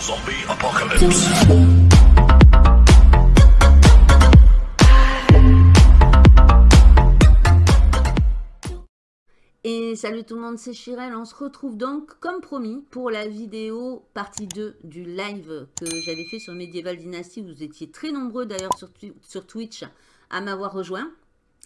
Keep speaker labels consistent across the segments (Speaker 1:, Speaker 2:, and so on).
Speaker 1: Zombie apocalypse.
Speaker 2: Et salut tout le monde, c'est Chirel. On se retrouve donc, comme promis, pour la vidéo partie 2 du live que j'avais fait sur Medieval Dynasty. Vous étiez très nombreux d'ailleurs sur, sur Twitch à m'avoir rejoint.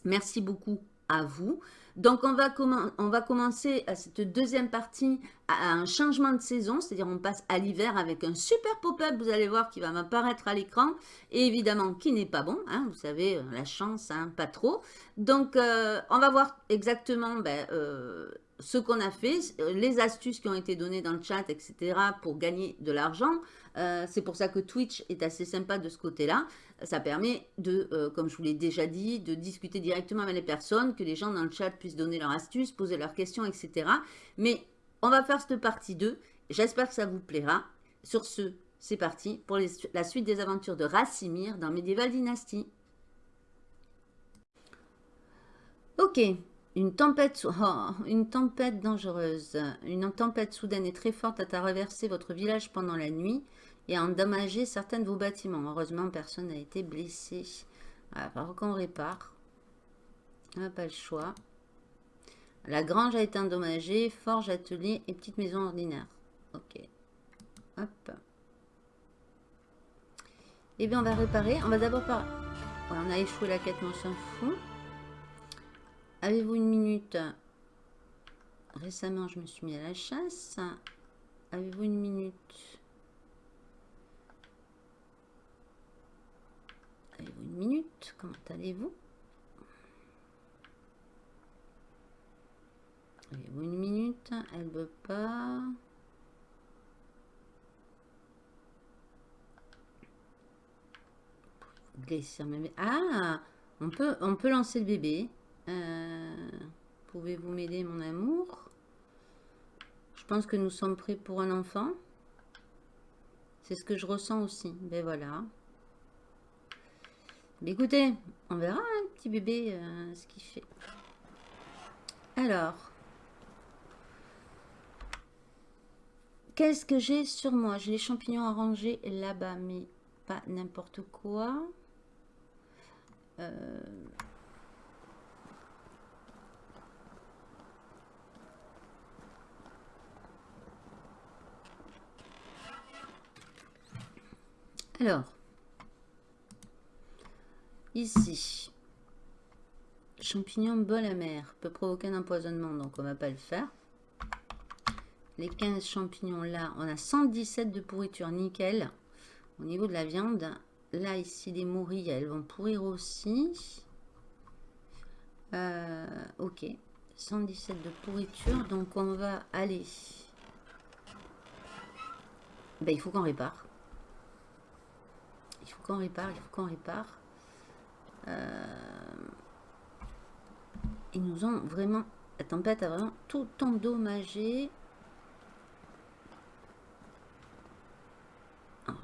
Speaker 2: Merci beaucoup à vous. Donc, on va, commencer à cette deuxième partie à un changement de saison, c'est-à-dire on passe à l'hiver avec un super pop-up, vous allez voir, qui va m'apparaître à l'écran, et évidemment qui n'est pas bon, hein, vous savez, euh, la chance, hein, pas trop. Donc, euh, on va voir exactement ben, euh, ce qu'on a fait, les astuces qui ont été données dans le chat, etc. pour gagner de l'argent. C'est pour ça que Twitch est assez sympa de ce côté-là ça permet de, euh, comme je vous l'ai déjà dit, de discuter directement avec les personnes, que les gens dans le chat puissent donner leurs astuces, poser leurs questions, etc. Mais on va faire cette partie 2. J'espère que ça vous plaira. Sur ce, c'est parti pour la suite des aventures de Rassimir dans Medieval Dynasty. Ok, une tempête, oh, une tempête dangereuse. Une tempête soudaine et très forte a traversé votre village pendant la nuit et endommagé certains de vos bâtiments. Heureusement, personne n'a été blessé. Par qu'on répare. On n'a pas le choix. La grange a été endommagée, forge, atelier et petite maison ordinaire. Ok. Hop. Eh bien, on va réparer. On va d'abord par... on a échoué la quête, mais on s'en fout. Avez-vous une minute? Récemment, je me suis mis à la chasse. Avez-vous une minute? Une minute? Comment allez-vous? Une minute? Elle veut pas. Ah on peut, on peut lancer le bébé. Euh, pouvez-vous m'aider, mon amour? Je pense que nous sommes prêts pour un enfant. C'est ce que je ressens aussi. Ben voilà écoutez, on verra un petit bébé euh, ce qu'il fait. Alors, qu'est-ce que j'ai sur moi? J'ai les champignons arrangés là-bas, mais pas n'importe quoi. Euh, alors, Ici, champignon bol amer peut provoquer un empoisonnement, donc on va pas le faire. Les 15 champignons là, on a 117 de pourriture, nickel. Au niveau de la viande, là ici les mourilles, elles vont pourrir aussi. Euh, ok, 117 de pourriture, donc on va aller... Ben, il faut qu'on répare. Il faut qu'on répare, il faut qu'on répare. Euh, ils nous ont vraiment... La tempête a vraiment tout endommagé.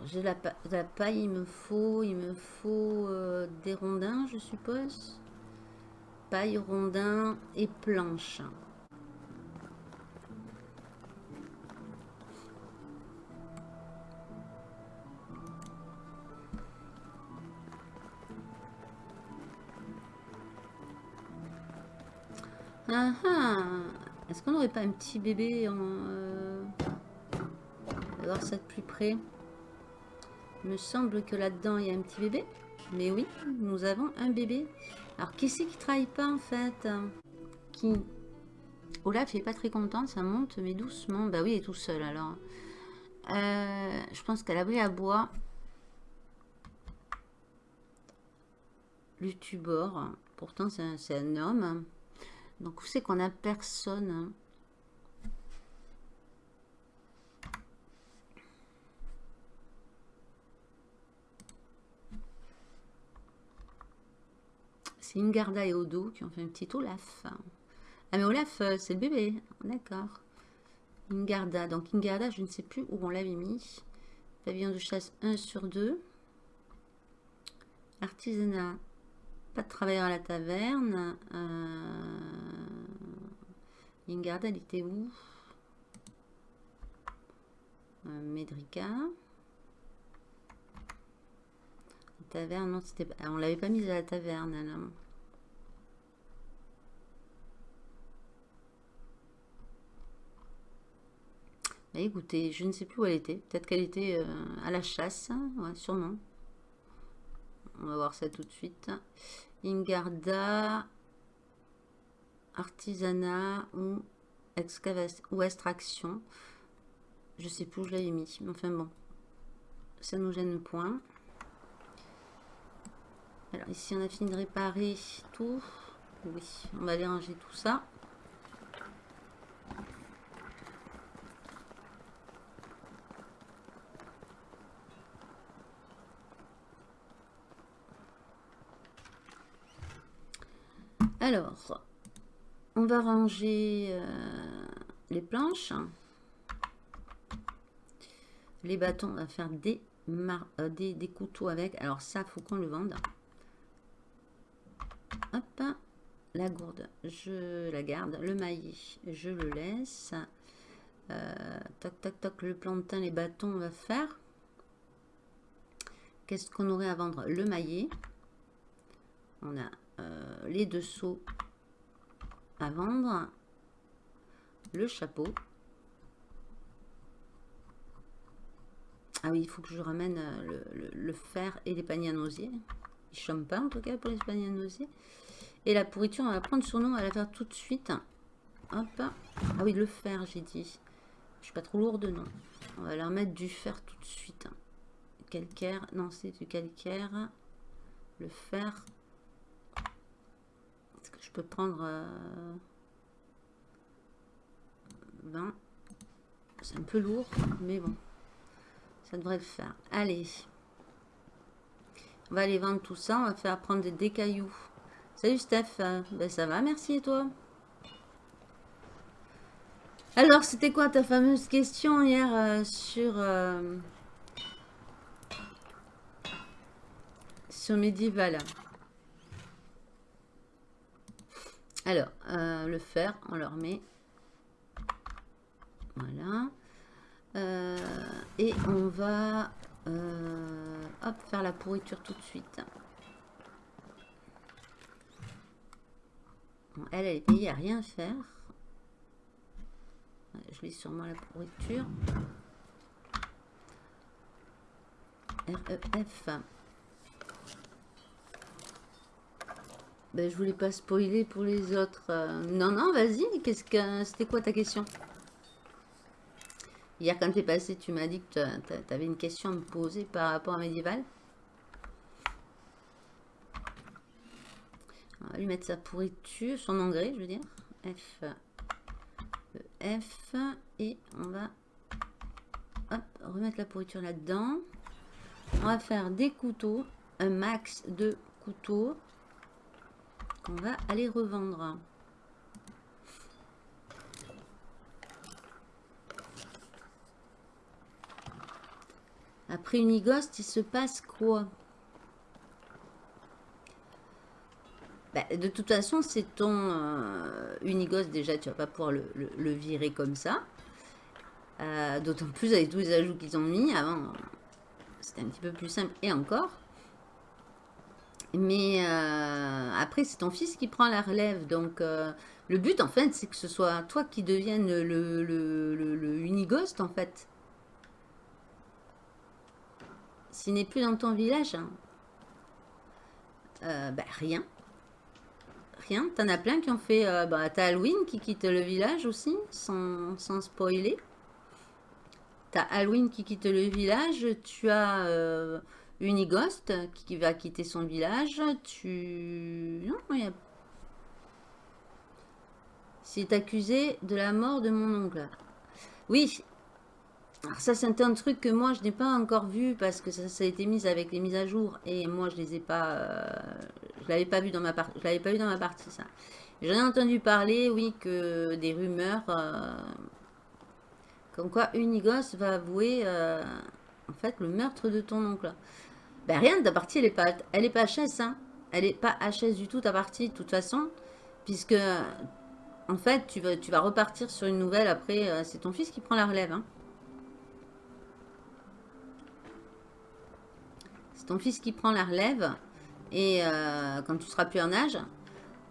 Speaker 2: J'ai la, paille, il me faut, il me faut euh, des rondins, je suppose. Paille, rondins et planches. Ah, ah. Est-ce qu'on n'aurait pas un petit bébé en... Euh... On va voir ça de plus près? Il me semble que là-dedans, il y a un petit bébé. Mais oui, nous avons un bébé. Alors, qui c'est qui travaille pas, en fait? Qui? Olaf n'est pas très content, ça monte, mais doucement. Bah oui, il est tout seul, alors. Euh, je pense qu'elle a pris à bois. Lutubor. Pourtant, c'est un homme. Donc, vous savez qu'on a personne. Hein? C'est Ingarda et Odo qui ont fait un petit Olaf. Ah, mais Olaf, euh, c'est le bébé. D'accord. Ingarda. Donc, Ingarda, je ne sais plus où on l'avait mis. Pavillon de chasse 1 sur 2. Artisanat pas de travailleur à la taverne. Euh... Elle était où? Euh, Médrica. taverne, non, c'était on l'avait pas mise à la taverne, là. Bah, écoutez, je ne sais plus où elle était. Peut-être qu'elle était euh, à la chasse. Ouais, sûrement. On va voir ça tout de suite. Ingarda, artisanat ou ou extraction. Je sais plus où je l'avais mis. Enfin bon, ça nous gêne point. Alors ici on a fini de réparer tout. Oui, on va aller ranger tout ça. Alors, on va ranger euh, les planches. Les bâtons, on va faire des, euh, des, couteaux avec. Alors ça, faut qu'on le vende. Hop, la gourde, je la garde. Le maillet, je le laisse. Euh, toc, toc, toc, le plantain, les bâtons, on va faire. Qu'est-ce qu'on aurait à vendre? Le maillet. On a euh, les deux seaux à vendre. Le chapeau. Ah oui, il faut que je ramène euh, le, fer et les paniers à. Ils ne pas en tout cas pour les paniers à. Et la pourriture, on va prendre sur nous, on va la faire tout de suite. Hop. Ah oui, le fer, j'ai dit. Je suis pas trop lourde, non. On va leur mettre du fer tout de suite. Calcaire, non, c'est du calcaire. Le fer. Je peux prendre 20 euh, C'est un peu lourd, mais bon. Ça devrait le faire. Allez. On va aller vendre tout ça. On va faire prendre des cailloux. Salut Steph, ben, ça va, merci et toi? Alors, c'était quoi ta fameuse question hier euh, sur... Euh, sur Medieval Alors, euh, le fer, on le remet. Voilà. et on va hop, faire la pourriture tout de suite. elle, elle est payée à rien faire. Je lis sûrement la pourriture. REF. Ben, je voulais pas spoiler pour les autres. Euh, non, non, vas-y. Qu'est-ce que c'était quoi ta question? Hier, quand tu es passé, tu m'as dit que tu avais une question à me poser par rapport à Médiéval. On va lui mettre sa pourriture, son engrais, je veux dire. F, e, F, et on va remettre la pourriture là-dedans. On va faire des couteaux, un max de couteaux qu'on va aller revendre. Après Unigost, il se passe quoi? Bah, de toute façon, c'est ton euh, déjà, tu vas pas pouvoir le, virer comme ça. Euh, d'autant plus avec tous les ajouts qu'ils ont mis. Avant, c'était un petit peu plus simple, et encore. Mais euh, après, c'est ton fils qui prend la relève. Donc, le but, en fait, c'est que ce soit toi qui devienne le, Unigost, en fait. S'il n'est plus dans ton village, bah, rien. T'en as plein qui ont fait... Euh, bah, t'as Halloween qui quitte le village aussi, sans, sans spoiler. T'as Halloween qui quitte le village. Tu as Unigost qui va quitter son village. Tu... Non, il y a... C'est accusé de la mort de mon oncle. Oui, alors ça, c'est un truc que moi, je n'ai pas encore vu parce que ça, ça, a été mis avec les mises à jour et moi, je les ai pas... Euh, je l'avais pas vu dans ma partie. Je l'avais pas vu dans ma partie, ça. J'en ai entendu parler, oui, que des rumeurs... Euh, comme quoi Unigos va avouer, euh, en fait, le meurtre de ton oncle. Ben rien, ta partie, elle n'est pas, elle pas HS. Hein. Elle n'est pas HS du tout, ta partie, de toute façon. Puisque, en fait, tu vas, repartir sur une nouvelle. Après, euh, c'est ton fils qui prend la relève. Hein. C'est ton fils qui prend la relève. Et euh, quand tu seras plus en âge.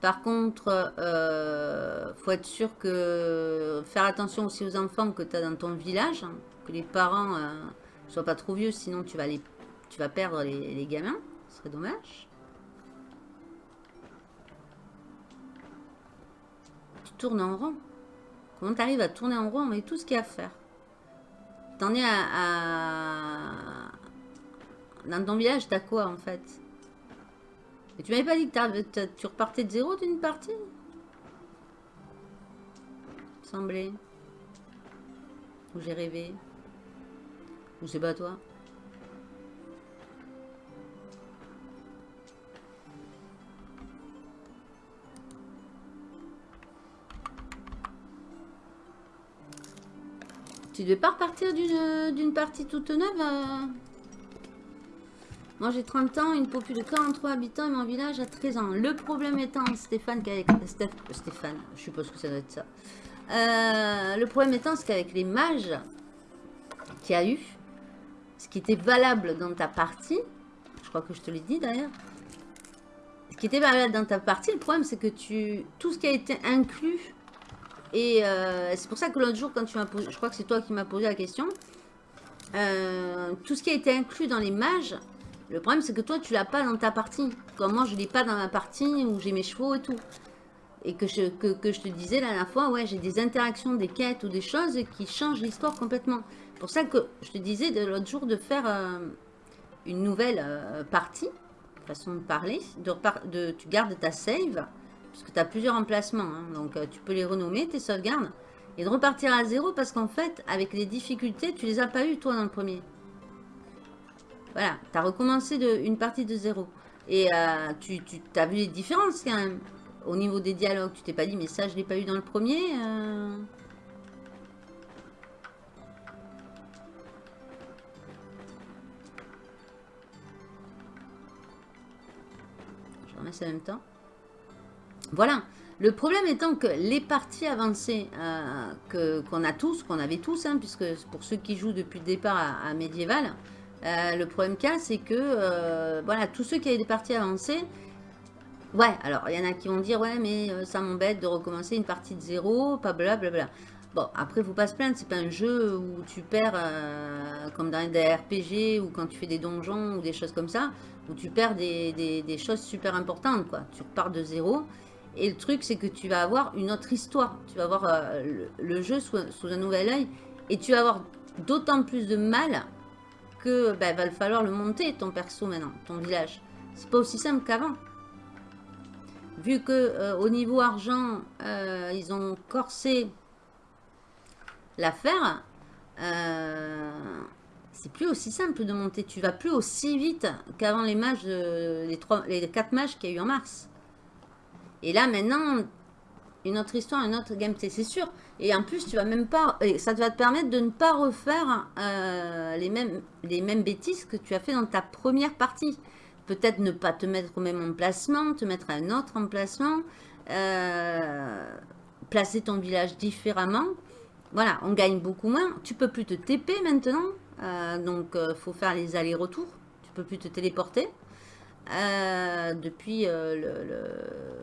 Speaker 2: Par contre, euh, faut être sûr que... Faire attention aussi aux enfants que tu as dans ton village. Hein, que les parents ne soient pas trop vieux, sinon tu vas les tu vas perdre les, gamins. Ce serait dommage. Tu tournes en rond. Comment tu arrives à tourner en rond? Avec tout ce qu'il y a à faire T'en es à, Dans ton village, t'as quoi en fait? Et tu m'avais pas dit que tu repartais de zéro d'une partie? Semblait. Ou j'ai rêvé Ou c'est pas toi Tu devais pas repartir d'une partie toute neuve euh Moi j'ai 30 ans, une population de 43 habitants et mon village a 13 ans. Le problème étant, Stéphane, qu'avec... Stéphane, je suppose que ça doit être ça. Euh, le problème étant, c'est qu'avec les mages qu'il y a eu, ce qui était valable dans ta partie, je crois que je te l'ai dit d'ailleurs, ce qui était valable dans ta partie, le problème c'est que tu tout ce qui a été inclus et euh, c'est pour ça que l'autre jour, quand tu m'as posé, je crois que c'est toi qui m'as posé la question, euh, tout ce qui a été inclus dans les mages, le problème c'est que toi tu l'as pas dans ta partie. Comme moi je l'ai pas dans ma partie où j'ai mes chevaux et tout. Et que je, que, je te disais la dernière fois, ouais j'ai des interactions, des quêtes ou des choses qui changent l'histoire complètement. C'est pour ça que je te disais l'autre jour de faire euh, une nouvelle partie, façon de parler, de, de, tu gardes ta save parce que tu as plusieurs emplacements. Hein. donc, euh, tu peux les renommer, tes sauvegardes. Et de repartir à zéro parce qu'en fait, avec les difficultés, tu les as pas eu toi dans le premier. Voilà, tu as recommencé de, une partie de zéro. Et euh, tu, tu as vu les différences quand même. Au niveau des dialogues, tu t'es pas dit, mais ça, je l'ai pas eu dans le premier. Euh... Je remets ça en même temps. Voilà. Le problème étant que les parties avancées euh, qu'on a tous, qu'on avait tous, hein, puisque pour ceux qui jouent depuis le départ à, médiéval, euh, le problème cas, c'est que euh, voilà, tous ceux qui avaient des parties avancées, ouais, alors il y en a qui vont dire, ouais, mais ça m'embête de recommencer une partie de zéro, pas blablabla. Bon, après, faut pas se plaindre, c'est pas un jeu où tu perds, comme dans des RPG, ou quand tu fais des donjons, ou des choses comme ça, où tu perds des, des choses super importantes, quoi. Tu repars de zéro, et le truc, c'est que tu vas avoir une autre histoire. Tu vas voir euh, le, jeu sous, un nouvel œil. Et tu vas avoir d'autant plus de mal que bah, va falloir le monter, ton perso maintenant, ton village. C'est pas aussi simple qu'avant. Vu que euh, au niveau argent, euh, ils ont corsé l'affaire, c'est plus aussi simple de monter. Tu vas plus aussi vite qu'avant les mages, les quatre mages qu'il y a eu en mars. Et là, maintenant, une autre histoire, une autre gameplay, c'est sûr. Et en plus, tu vas même pas, ça va te permettre de ne pas refaire euh, les, mêmes, les mêmes bêtises que tu as fait dans ta première partie. Peut-être ne pas te mettre au même emplacement, te mettre à un autre emplacement, euh, placer ton village différemment. Voilà, on gagne beaucoup moins. Tu peux plus te TP maintenant, euh, donc il faut faire les allers-retours. Tu peux plus te téléporter. depuis le,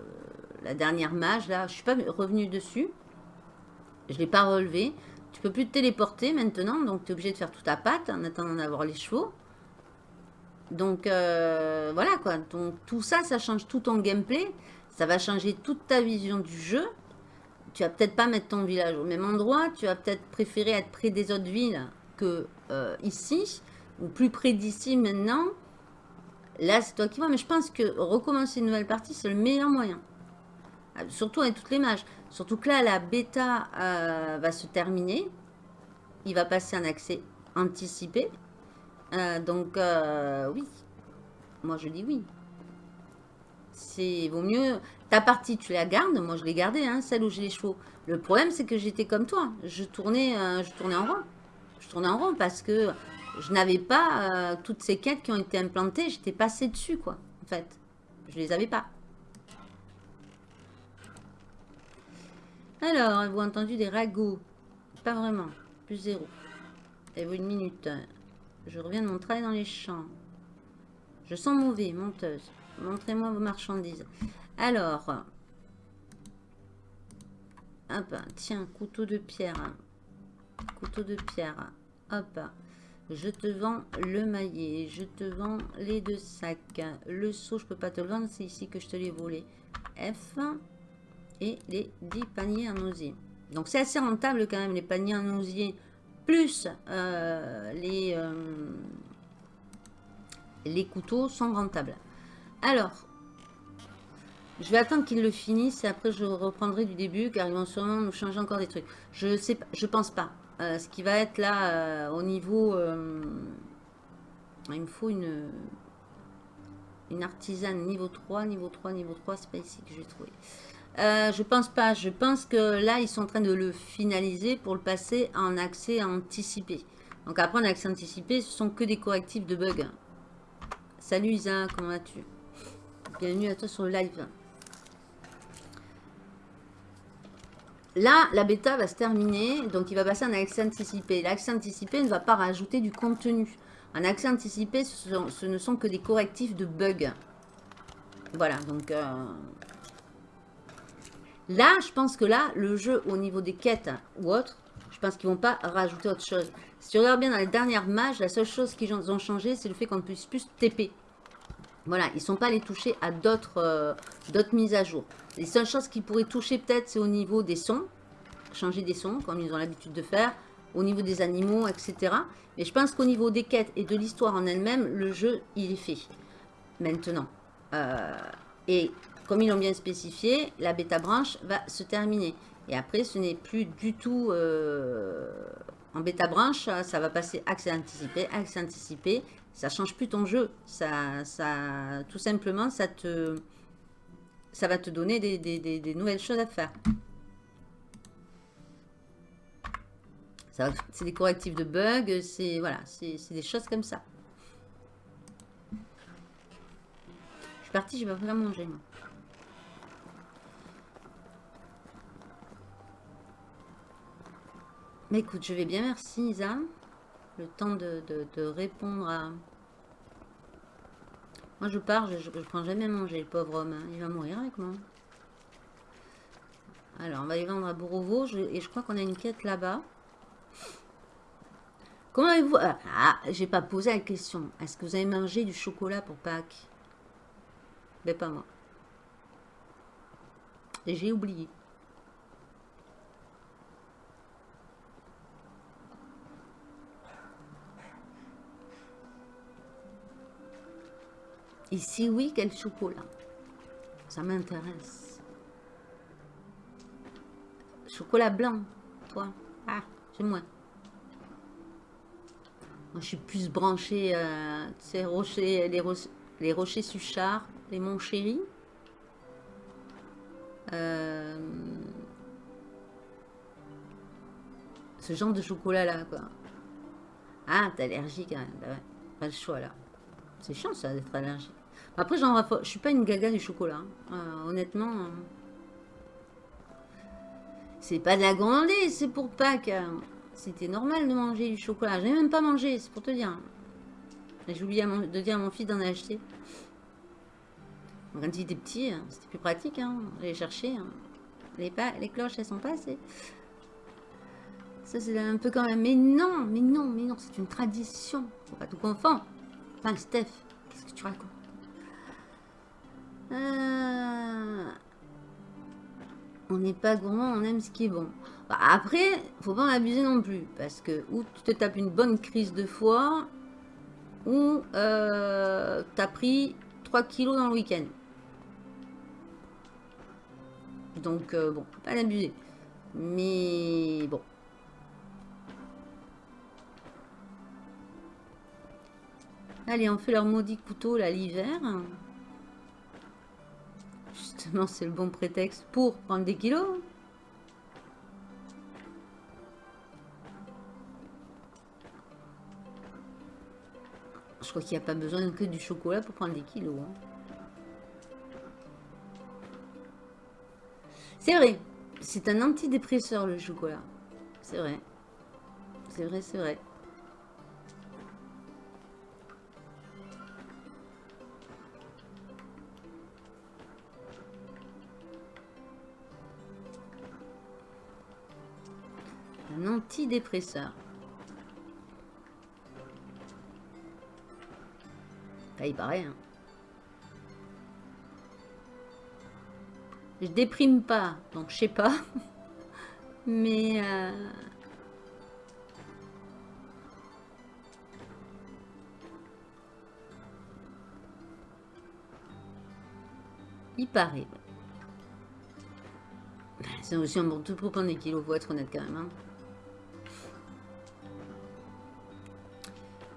Speaker 2: la dernière mage, là, je suis pas revenu dessus. Je l'ai pas relevé. Tu peux plus te téléporter maintenant, donc tu es obligé de faire toute ta patte en attendant d'avoir les chevaux. Donc, euh, voilà quoi. Donc, tout ça, ça change tout ton gameplay. Ça va changer toute ta vision du jeu. Tu vas peut-être pas mettre ton village au même endroit. Tu vas peut-être préférer être près des autres villes que euh, ici. Ou plus près d'ici maintenant. Là, c'est toi qui vois. Mais je pense que recommencer une nouvelle partie, c'est le meilleur moyen. Surtout avec toutes les mages. Surtout que là, la bêta euh, va se terminer. Il va passer un accès anticipé. Euh, donc, euh, oui. Moi, je dis oui. C'est vaut mieux... Ta partie, tu la gardes. Moi, je l'ai gardée, hein, celle où j'ai les chevaux. Le problème, c'est que j'étais comme toi. Je tournais, je tournais en rond. Je tournais en rond parce que je n'avais pas toutes ces quêtes qui ont été implantées. J'étais passé dessus, quoi, en fait. Je les avais pas. Alors, avez-vous entendu des ragots? Pas vraiment. Plus zéro. Avez-vous une minute? Je reviens de mon travail dans les champs. Je sens mauvais, monteuse. Montrez-moi vos marchandises. Alors. Hop, tiens, couteau de pierre. Couteau de pierre. Hop. Je te vends le maillet. Je te vends les deux sacs. Le seau, je peux pas te le vendre. C'est ici que je te l'ai volé. F. Et les 10 paniers en osier. Donc c'est assez rentable quand même les paniers en osier. Plus euh, les, euh, les couteaux sont rentables. Alors, je vais attendre qu'ils le finissent et après je reprendrai du début car ils vont sûrement nous changer encore des trucs. Je sais je pense pas. Euh, ce qui va être là au niveau... Il me faut une, une artisane niveau 3, niveau 3, niveau 3, c'est pas ici que je vais trouver. Je pense pas, je pense que là ils sont en train de le finaliser pour le passer en accès anticipé. Donc après en accès anticipé, ce sont que des correctifs de bugs. Salut Isa, comment vas-tu? Bienvenue à toi sur le live. Là, la bêta va se terminer, donc il va passer en accès anticipé. L'accès anticipé ne va pas rajouter du contenu. En accès anticipé, ce, ne sont que des correctifs de bugs. Voilà, donc... Euh, là, je pense que là, le jeu, au niveau des quêtes ou autres, je pense qu'ils vont pas rajouter autre chose. Si tu regardes bien dans les dernières mages, la seule chose qu'ils ont changé, c'est le fait qu'on ne puisse plus TP. Voilà, ils ne sont pas allés toucher à euh, d'autres mises à jour. Les seules choses qu'ils pourraient toucher peut-être, c'est au niveau des sons. Changer des sons, comme ils ont l'habitude de faire. Au niveau des animaux, etc. Mais je pense qu'au niveau des quêtes et de l'histoire en elle-même, le jeu, il est fait. Maintenant. Euh, et comme ils l'ont bien spécifié, la bêta branche va se terminer. Et après, ce n'est plus du tout... Euh, en bêta branche, ça va passer accès anticipé, accès anticipé. Ça change plus ton jeu. Ça, ça, tout simplement, ça te ça va te donner des, nouvelles choses à faire. C'est des correctifs de bugs, c'est voilà, des choses comme ça. Je suis partie, je vais vraiment manger. Moi. Mais écoute, je vais bien, merci Isa. Le temps de répondre à, moi, je pars, je, ne prends jamais à manger, le pauvre homme. Hein. Il va mourir avec moi. Alors, on va y vendre à Bourreau et je crois qu'on a une quête là-bas. Comment avez-vous... Ah, ah, j'ai pas posé la question. Est-ce que vous avez mangé du chocolat pour Pâques? Ben, pas moi. J'ai oublié. Si oui, quel chocolat Ça m'intéresse. Chocolat blanc, toi Ah, c'est moi. Moi, je suis plus branchée, euh, tu rochers, les, les rochers Suchard, les Monts Chéri. Euh, ce genre de chocolat-là, quoi. Ah, t'es allergique, même. Bah pas le choix, là. C'est chiant, ça, d'être allergique. Après, genre, je suis pas une gaga du chocolat. Hein. Euh, honnêtement, euh, c'est pas de la grandée, c'est pour Pâques. C'était normal de manger du chocolat. J'ai même pas mangé, c'est pour te dire. J'ai oublié de dire à mon fils d'en acheter. Quand il était petit, hein, c'était plus pratique. Hein. J'allais chercher. Hein. Les, les cloches, elles sont passées. Ça, c'est un peu quand même. Mais non, mais non, mais non, c'est une tradition. Faut pas tout confondre. Enfin, Steph, qu'est-ce que tu racontes? Euh, on n'est pas gourmand, on aime ce qui est bon. Bah, après, faut pas en abuser non plus. Parce que ou tu te tapes une bonne crise de foie, ou euh, tu as pris 3 kilos dans le week-end. Donc, euh, bon, pas l'abuser. Mais bon. Allez, on fait leur maudit couteau là l'hiver. Justement, c'est le bon prétexte pour prendre des kilos. Je crois qu'il n'y a pas besoin que du chocolat pour prendre des kilos. Hein. C'est vrai. C'est un antidépresseur le chocolat. C'est vrai. C'est vrai, c'est vrai. Antidépresseur. Il paraît. Hein. Je déprime pas, donc je sais pas. Mais... Euh, il paraît. C'est aussi un bon tout pour prendre des kilos, faut être honnête quand même. Hein.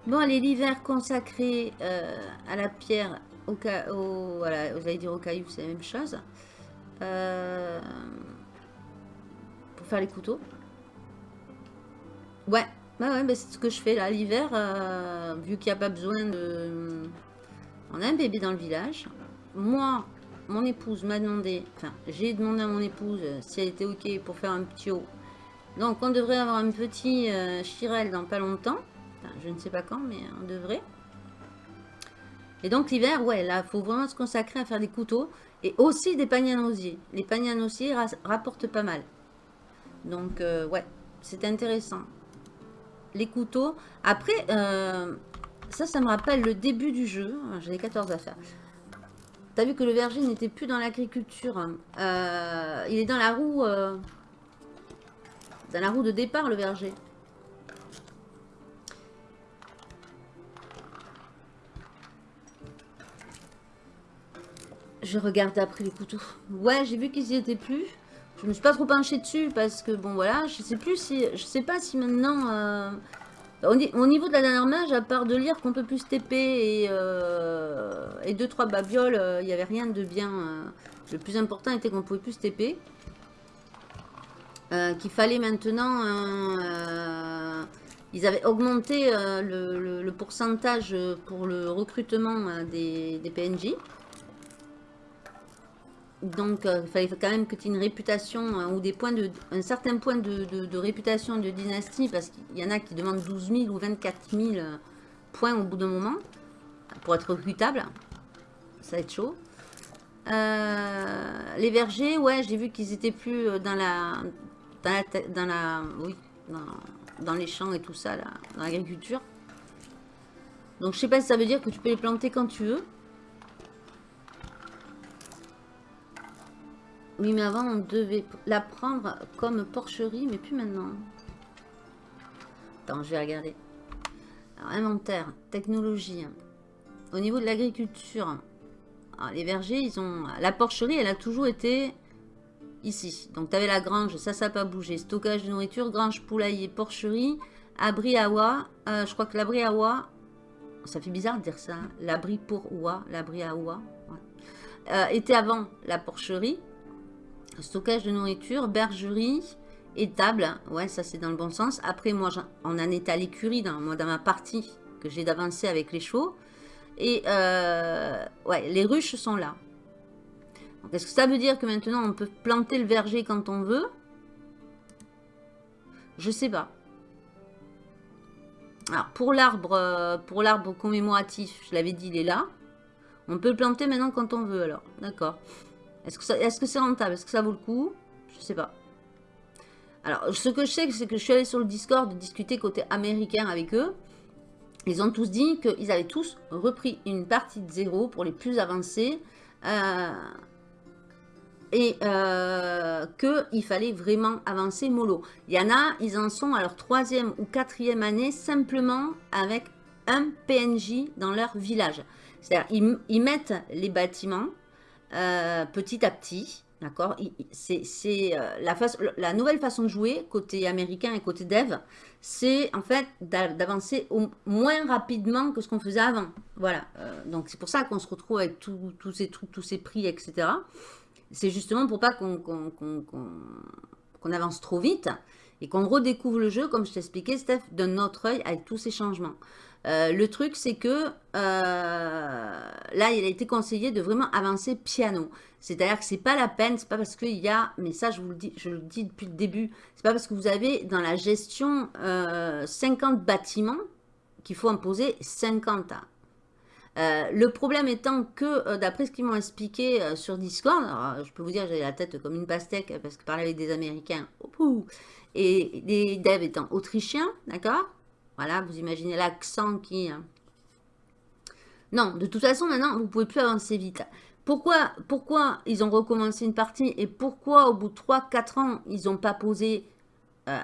Speaker 2: Bon, allez, l'hiver consacré euh, à la pierre, au, au voilà, vous dire au caillou, c'est la même chose. Euh, pour faire les couteaux. Ouais, ouais, ouais c'est ce que je fais là. L'hiver, euh, vu qu'il n'y a pas besoin de... On a un bébé dans le village. Moi, mon épouse m'a demandé, enfin, j'ai demandé à mon épouse si elle était OK pour faire un petit haut. Donc, on devrait avoir un petit euh, chirel dans pas longtemps. Je ne sais pas quand, mais on devrait. Et donc, l'hiver, ouais, là, il faut vraiment se consacrer à faire des couteaux. Et aussi des paniers à. Les paniers à rapportent pas mal. Donc, euh, ouais, c'est intéressant. Les couteaux. Après, euh, ça, ça me rappelle le début du jeu. J'ai 14 à faire. T'as vu que le verger n'était plus dans l'agriculture. Euh, il est dans la roue... dans la roue de départ, le verger. Je regarde après les couteaux. Ouais, j'ai vu qu'ils y étaient plus. Je me suis pas trop penchée dessus parce que, bon, voilà, je sais plus si... Je sais pas si maintenant... Euh, au, niveau de la dernière mage, à part de lire qu'on peut plus TP et, euh, et deux, trois babioles, euh, il n'y avait rien de bien... le plus important était qu'on pouvait plus TP. Qu'il fallait maintenant... ils avaient augmenté le, pourcentage pour le recrutement des PNJ. Donc, euh, il fallait quand même que tu aies une réputation hein, ou des points de, un certain point de, réputation de dynastie parce qu'il y en a qui demandent 12 000 ou 24 000 euh, points au bout d'un moment pour être recrutable. Ça va être chaud. Euh, les vergers, ouais, j'ai vu qu'ils étaient plus dans la, dans la, dans la, oui, dans, les champs et tout ça, là, dans l'agriculture. Donc, je sais pas si ça veut dire que tu peux les planter quand tu veux. Oui, mais avant, on devait la prendre comme porcherie, mais plus maintenant. Attends, je vais regarder. Alors, inventaire, technologie. Au niveau de l'agriculture, les vergers, ils ont... La porcherie, elle a toujours été ici. Donc, tu avais la grange, ça, ça n'a pas bougé. Stockage de nourriture, grange, poulailler, porcherie, abri à oie. Euh, je crois que l'abri à oie, ça fait bizarre de dire ça. Hein. L'abri pour oie, l'abri à oie. Euh, était avant la porcherie stockage de nourriture, bergerie, étable. Ouais, ça c'est dans le bon sens. Après, moi, on en est à l'écurie dans, ma partie que j'ai d'avancer avec les chevaux. Et euh, ouais, les ruches sont là. Est-ce que ça veut dire que maintenant on peut planter le verger quand on veut? Je sais pas. Alors pour l'arbre, euh, pour l'arbre commémoratif, je l'avais dit, il est là. On peut le planter maintenant quand on veut alors. D'accord. Est-ce que c'est rentable? Est-ce que ça vaut le coup? Je sais pas. Alors, ce que je sais, c'est que je suis allée sur le Discord discuter côté américain avec eux. Ils ont tous dit qu'ils avaient tous repris une partie de zéro pour les plus avancés. Euh, et euh, qu'il fallait vraiment avancer mollo. Il y en a, ils en sont à leur troisième ou quatrième année simplement avec un PNJ dans leur village. C'est-à-dire, ils, mettent les bâtiments, euh, petit à petit. D'accord? C'est euh, la, nouvelle façon de jouer, côté américain et côté dev, c'est en fait d'avancer moins rapidement que ce qu'on faisait avant. Voilà. Euh, donc c'est pour ça qu'on se retrouve avec tous ces trucs, tous ces prix, etc. C'est justement pour pas qu'on avance trop vite et qu'on redécouvre le jeu, comme je t'expliquais, Steph, d'un autre œil avec tous ces changements. Euh, le truc, c'est que euh, là, il a été conseillé de vraiment avancer piano. C'est-à-dire que c'est pas la peine, c'est pas parce qu'il y a, mais ça je vous le dis, je le dis depuis le début, c'est pas parce que vous avez dans la gestion 50 euh, bâtiments qu'il faut imposer 50 le problème étant que, d'après ce qu'ils m'ont expliqué sur Discord, je peux vous dire, j'ai la tête comme une pastèque parce que parler avec des Américains, et les devs étant autrichiens, d'accord Voilà, vous imaginez l'accent qui... Hein. Non, de toute façon, maintenant, vous pouvez plus avancer vite. Pourquoi, pourquoi ils ont recommencé une partie et pourquoi au bout de 3-4 ans, ils n'ont pas posé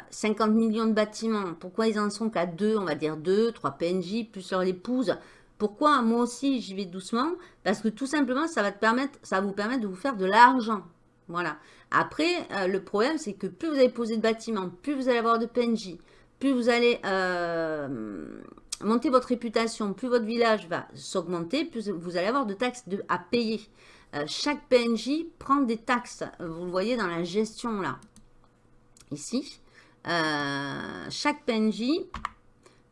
Speaker 2: 50 euh, millions de bâtiments? Pourquoi ils en sont qu'à 2, on va dire 2, 3 PNJ, plus leur épouse? Pourquoi moi aussi j'y vais doucement? Parce que tout simplement, ça va, te permettre, ça vous permettre de vous faire de l'argent. Voilà. Après, euh, le problème, c'est que plus vous allez poser de bâtiments, plus vous allez avoir de PNJ, plus vous allez euh, monter votre réputation, plus votre village va s'augmenter, plus vous allez avoir de taxes à payer. Euh, chaque PNJ prend des taxes. Vous le voyez dans la gestion là. Ici. chaque PNJ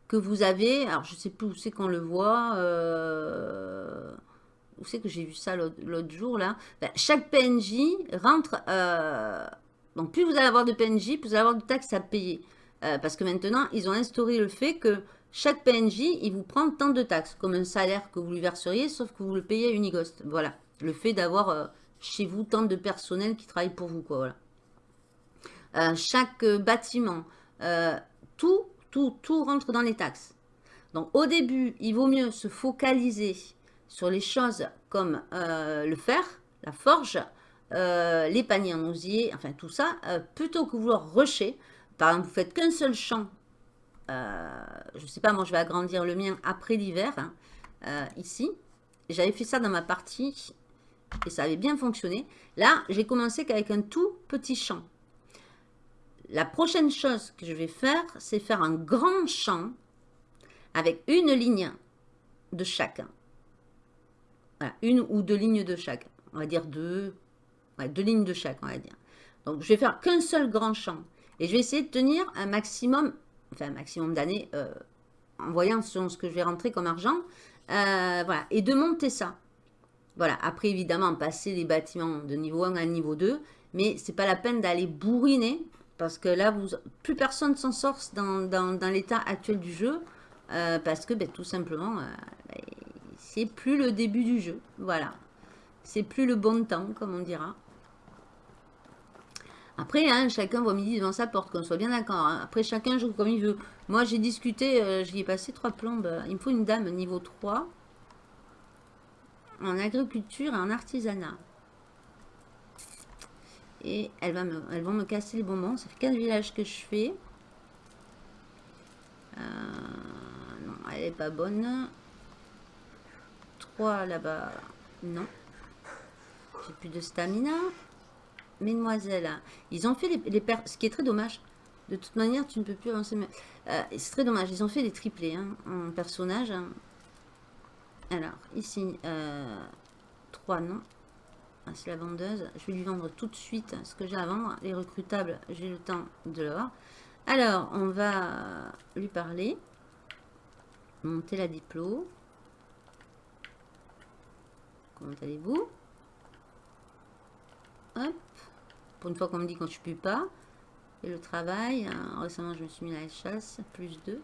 Speaker 2: que vous avez, alors je ne sais plus où c'est qu'on le voit, où c'est que j'ai vu ça l'autre jour là ben, Chaque PNJ rentre, euh, donc plus vous allez avoir de PNJ, plus vous allez avoir de taxes à payer. Euh, parce que maintenant, ils ont instauré le fait que chaque PNJ, il vous prend tant de taxes, comme un salaire que vous lui verseriez, sauf que vous le payez à Unigost. Voilà, le fait d'avoir euh, chez vous tant de personnel qui travaille pour vous. Quoi, voilà. chaque bâtiment, tout, tout, tout rentre dans les taxes. Donc au début, il vaut mieux se focaliser sur les choses comme euh, le fer, la forge, euh, les paniers en osier, enfin tout ça, euh, plutôt que vouloir rusher, par exemple, vous faites qu'un seul champ, je ne sais pas, moi je vais agrandir le mien après l'hiver, hein, ici, j'avais fait ça dans ma partie, et ça avait bien fonctionné. Là, j'ai commencé qu'avec un tout petit champ. La prochaine chose que je vais faire, c'est faire un grand champ avec une ligne de chacun une ou deux lignes de chaque. On va dire deux, deux lignes de chaque, on va dire. Donc, je vais faire qu'un seul grand champ. Et je vais essayer de tenir un maximum, enfin un maximum d'années, euh, en voyant ce que je vais rentrer comme argent. Euh, voilà, et de monter ça. Voilà, après évidemment, passer les bâtiments de niveau 1 à niveau 2, mais c'est pas la peine d'aller bourriner, parce que là, vous, plus personne s'en sort dans, dans, l'état actuel du jeu, euh, parce que ben, tout simplement, ben, c'est plus le début du jeu. Voilà. C'est plus le bon temps, comme on dira. Après, hein, chacun voit midi devant sa porte, qu'on soit bien d'accord. Hein. Après, chacun joue comme il veut. Moi, j'ai discuté, euh, j'y ai passé trois plombes. Il me faut une dame niveau 3 en agriculture et en artisanat. Et elles, vont me casser le bonbon. Ça fait 15 villages que je fais. Euh, non, elle n'est pas bonne là-bas. Non. J'ai plus de stamina. Mesdemoiselles, ils ont fait les, les ce qui est très dommage. De toute manière, tu ne peux plus avancer. Euh, c'est très dommage. Ils ont fait des triplés hein, en personnage. Hein. Alors, ici, euh, 3 non. Ah, c'est la vendeuse. Je vais lui vendre tout de suite ce que j'ai à vendre. Les recrutables, j'ai le temps de l'or. Alors, on va lui parler. Monter la diplôme. Comment allez-vous? Hop. Une fois qu'on me dit quand je ne pas. Et le travail. Hein, récemment, je me suis mis à la chasse. Plus 2.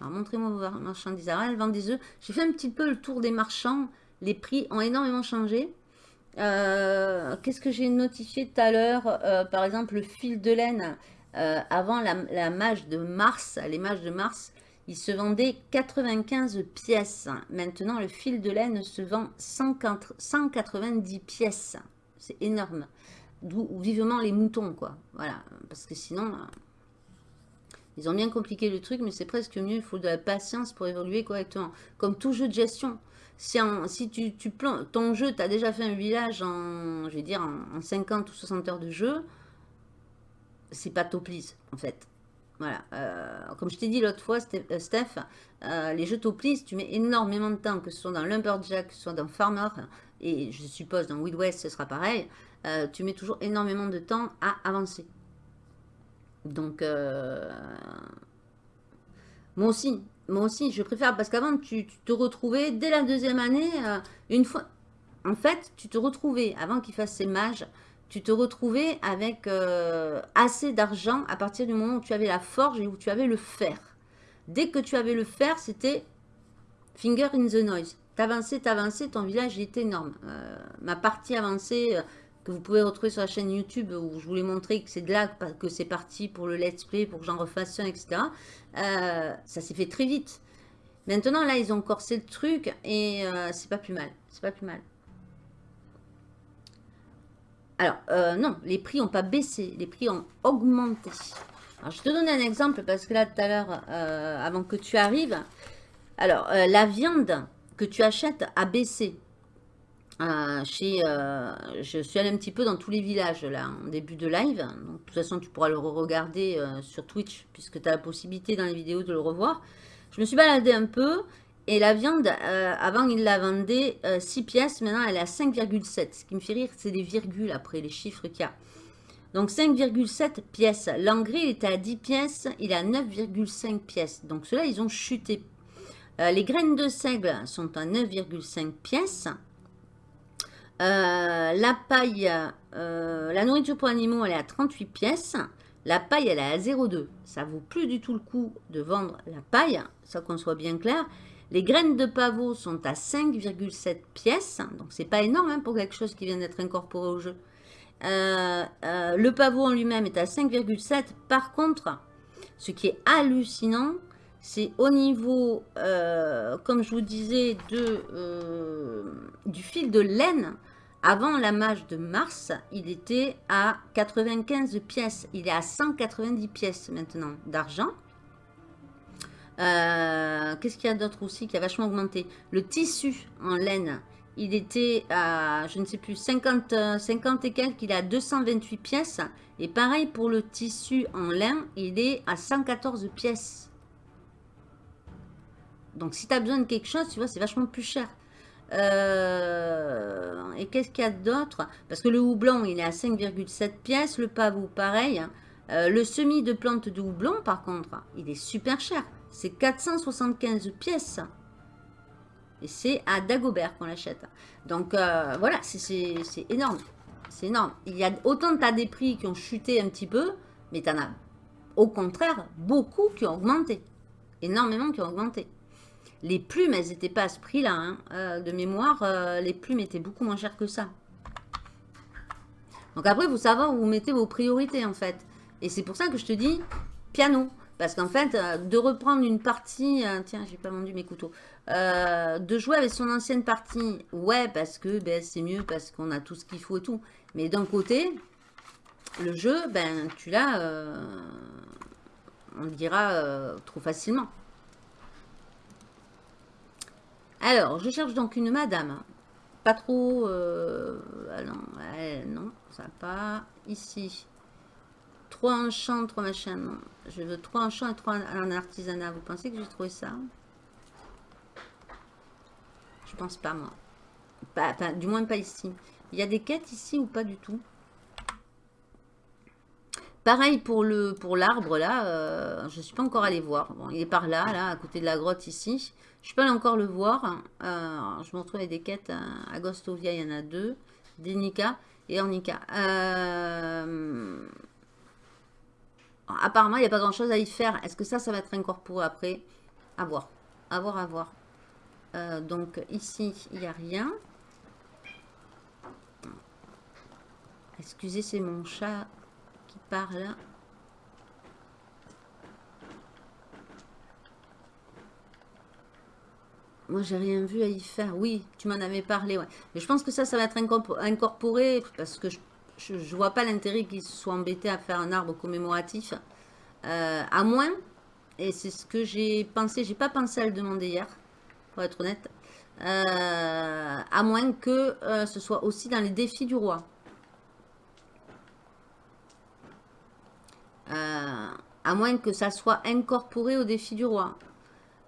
Speaker 2: Alors, montrez-moi vos marchandises. Alors, elle vend des œufs. J'ai fait un petit peu le tour des marchands. Les prix ont énormément changé. Euh, qu'est-ce que j'ai notifié tout à l'heure? Euh, Par exemple, le fil de laine. Euh, avant la, la, mage de Mars, les mages de Mars, il se vendait 95 pièces. Maintenant, le fil de laine se vend 190 pièces. C'est énorme. D'où vivement les moutons, quoi. Voilà. Parce que sinon, euh, ils ont bien compliqué le truc, mais c'est presque mieux. Il faut de la patience pour évoluer correctement. Comme tout jeu de gestion. Si, tu, tu ton jeu, tu as déjà fait un village en, je vais dire, en, 50 ou 60 heures de jeu, c'est pas top en fait. Voilà, euh, comme je t'ai dit l'autre fois, euh, Steph, les jeux Toplis, tu mets énormément de temps, que ce soit dans Lumberjack, que ce soit dans Farmer, et je suppose dans Wild West, ce sera pareil, tu mets toujours énormément de temps à avancer. Donc, moi aussi, moi aussi, je préfère, parce qu'avant, tu, te retrouvais, dès la deuxième année, une fois, en fait, tu te retrouvais, avant qu'il fasse ses mages, tu te retrouvais avec euh, assez d'argent à partir du moment où tu avais la forge et où tu avais le fer. Dès que tu avais le fer, c'était Finger in the noise. T'avançais, t'avançais, ton village est énorme. Euh, ma partie avancée euh, que vous pouvez retrouver sur la chaîne YouTube où je vous l'ai montré que c'est de là que c'est parti pour le let's play, pour que j'en refasse un, etc. ça s'est fait très vite. Maintenant, là, ils ont corsé le truc et c'est pas plus mal. C'est pas plus mal. Alors, euh, non, les prix n'ont pas baissé, les prix ont augmenté. Alors, je te donne un exemple parce que là, tout à l'heure, euh, avant que tu arrives, alors, euh, la viande que tu achètes a baissé. chez, je suis allée un petit peu dans tous les villages, là, en début de live. Donc, de toute façon, tu pourras le regarder sur Twitch, puisque tu as la possibilité dans les vidéos de le revoir. Je me suis baladée un peu et la viande, euh, avant, il la vendait 6 euh, pièces. Maintenant, elle est à 5,7. Ce qui me fait rire, c'est les virgules après, les chiffres qu'il y a. Donc, 5,7 pièces. L'engrais, il était à 10 pièces. Il est à 9,5 pièces. Donc, ceux-là, ils ont chuté. Euh, les graines de seigle sont à 9,5 pièces. la paille, la nourriture pour animaux, elle est à 38 pièces. La paille, elle est à 0,2. Ça vaut plus du tout le coup de vendre la paille, ça qu'on soit bien clair. Les graines de pavot sont à 5,7 pièces, donc c'est pas énorme hein, pour quelque chose qui vient d'être incorporé au jeu. Euh, euh, le pavot en lui-même est à 5,7. Par contre, ce qui est hallucinant, c'est au niveau, euh, comme je vous disais, de, du fil de laine. Avant la mage de mars, il était à 95 pièces. Il est à 190 pièces maintenant d'argent. Euh, qu'est-ce qu'il y a d'autre aussi qui a vachement augmenté? Le tissu en laine, il était à, je ne sais plus, 50, 50 et quelques, il est à 228 pièces. Et pareil pour le tissu en lin, il est à 114 pièces. Donc si tu as besoin de quelque chose, tu vois, c'est vachement plus cher. Euh, et qu'est-ce qu'il y a d'autre? Parce que le houblon, il est à 5,7 pièces. Le pavot, pareil. Euh, le semis de plantes de houblon, par contre, il est super cher. C'est 475 pièces. Et c'est à Dagobert qu'on l'achète. Donc euh, voilà, c'est énorme. C'est énorme. Il y a autant de tas des prix qui ont chuté un petit peu, mais tu en as au contraire beaucoup qui ont augmenté. Énormément qui ont augmenté. Les plumes, elles n'étaient pas à ce prix-là. Hein. Euh, de mémoire, euh, les plumes étaient beaucoup moins chères que ça. Donc après, vous savez où vous mettez vos priorités en fait. Et c'est pour ça que je te dis piano. Parce qu'en fait, euh, de reprendre une partie... Tiens, j'ai pas vendu mes couteaux. De jouer avec son ancienne partie, ouais, parce que ben, c'est mieux, parce qu'on a tout ce qu'il faut et tout. Mais d'un côté, le jeu, ben, tu l'as, on le dira trop facilement. Alors, je cherche donc une madame. Pas trop... Ah non, non, ça pas. Ici. Trois enchants, trois machins. Je veux trois enchants et trois en artisanat. Vous pensez que j'ai trouvé ça? Je pense pas, moi. Du moins pas ici. Il y a des quêtes ici ou pas du tout? Pareil pour le pour l'arbre là, euh, je ne suis pas encore allé voir. Bon, il est par là, là, à côté de la grotte ici. Je suis pas encore le voir. Euh, je me retrouve avec des quêtes à Agostovia, il y en a deux. Denica et Ornica. Euh, apparemment, il n'y a pas grand-chose à y faire. Est-ce que ça, ça va être incorporé après? À voir. À voir, à voir. Euh, donc, ici, il n'y a rien. Excusez, c'est mon chat parle. Moi, j'ai rien vu à y faire. Oui, tu m'en avais parlé, ouais. Mais je pense que ça, ça va être incorporé parce que je je ne vois pas l'intérêt qu'ils se soient embêtés à faire un arbre commémoratif. Euh, à moins, et c'est ce que j'ai pensé, j'ai pas pensé à le demander hier, pour être honnête, euh, à moins que euh, ce soit aussi dans les défis du roi. À moins que ça soit incorporé au défi du roi.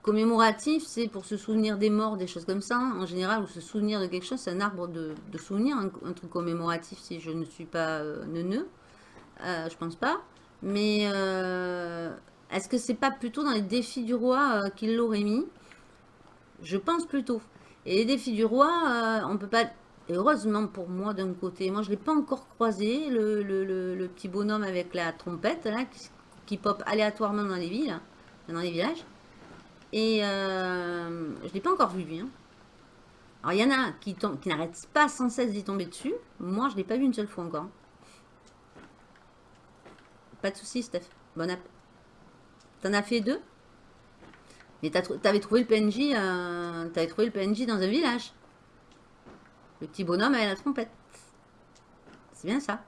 Speaker 2: Commémoratif, c'est pour se souvenir des morts, des choses comme ça, en général, ou se souvenir de quelque chose, c'est un arbre de, souvenir, un, truc commémoratif, si je ne suis pas euh, neuneux, euh, je pense pas. Mais euh, est-ce que c'est pas plutôt dans les défis du roi qu'il l'aurait mis? Je pense plutôt. Et les défis du roi, on peut pas... heureusement pour moi d'un côté, moi je l'ai pas encore croisé, le, petit bonhomme avec la trompette là, qui, pop aléatoirement dans les villes, dans les villages. Et euh, je ne l'ai pas encore vu, lui. Hein. Alors, il y en a qui, qui n'arrêtent pas sans cesse d'y tomber dessus. Moi, je ne l'ai pas vu une seule fois encore. Pas de soucis, Steph. Bon app. T'en as fait deux? Mais t'avais trouvé le PNJ euh, trouvé le PNJ dans un village. Le petit bonhomme avec la trompette. C'est bien ça.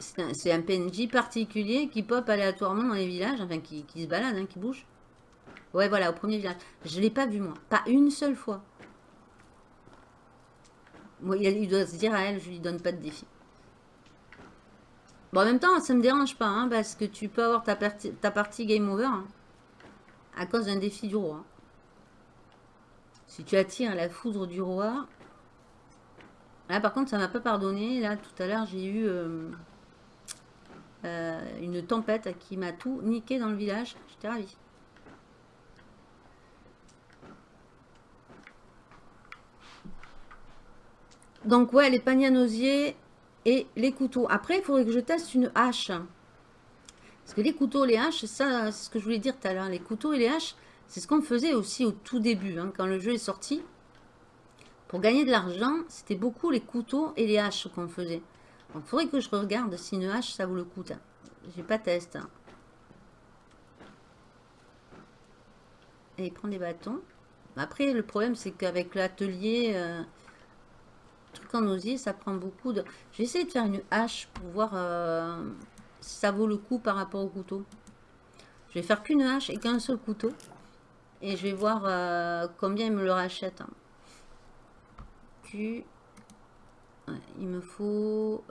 Speaker 2: C'est un, PNJ particulier qui pop aléatoirement dans les villages, enfin qui, se balade, hein, qui bouge. Ouais, voilà, au premier village. Je ne l'ai pas vu, moi. Pas une seule fois. Moi, il doit se dire à elle, je lui donne pas de défi. Bon, en même temps, ça me dérange pas, hein, parce que tu peux avoir ta, ta partie game over hein, à cause d'un défi du roi. Si tu attires la foudre du roi... Là, par contre, ça m'a pas pardonné. Là, tout à l'heure, j'ai eu... Euh, euh, une tempête qui m'a tout niqué dans le village. J'étais ravie. Donc ouais, les paniers à et les couteaux. Après, il faudrait que je teste une hache. Parce que les couteaux, les haches, ça, c'est ce que je voulais dire tout à l'heure. Les couteaux et les haches, c'est ce qu'on faisait aussi au tout début, hein, quand le jeu est sorti. Pour gagner de l'argent, c'était beaucoup les couteaux et les haches qu'on faisait. Il faudrait que je regarde si une hache, ça vaut le coup. J'ai pas test. Hein. Et il prend des bâtons. Après, le problème, c'est qu'avec l'atelier, euh, truc en osier, ça prend beaucoup de... Je vais essayer de faire une hache pour voir euh, ça vaut le coup par rapport au couteau. Je vais faire qu'une hache et qu'un seul couteau. Et je vais voir euh, combien il me le rachète. Il me faut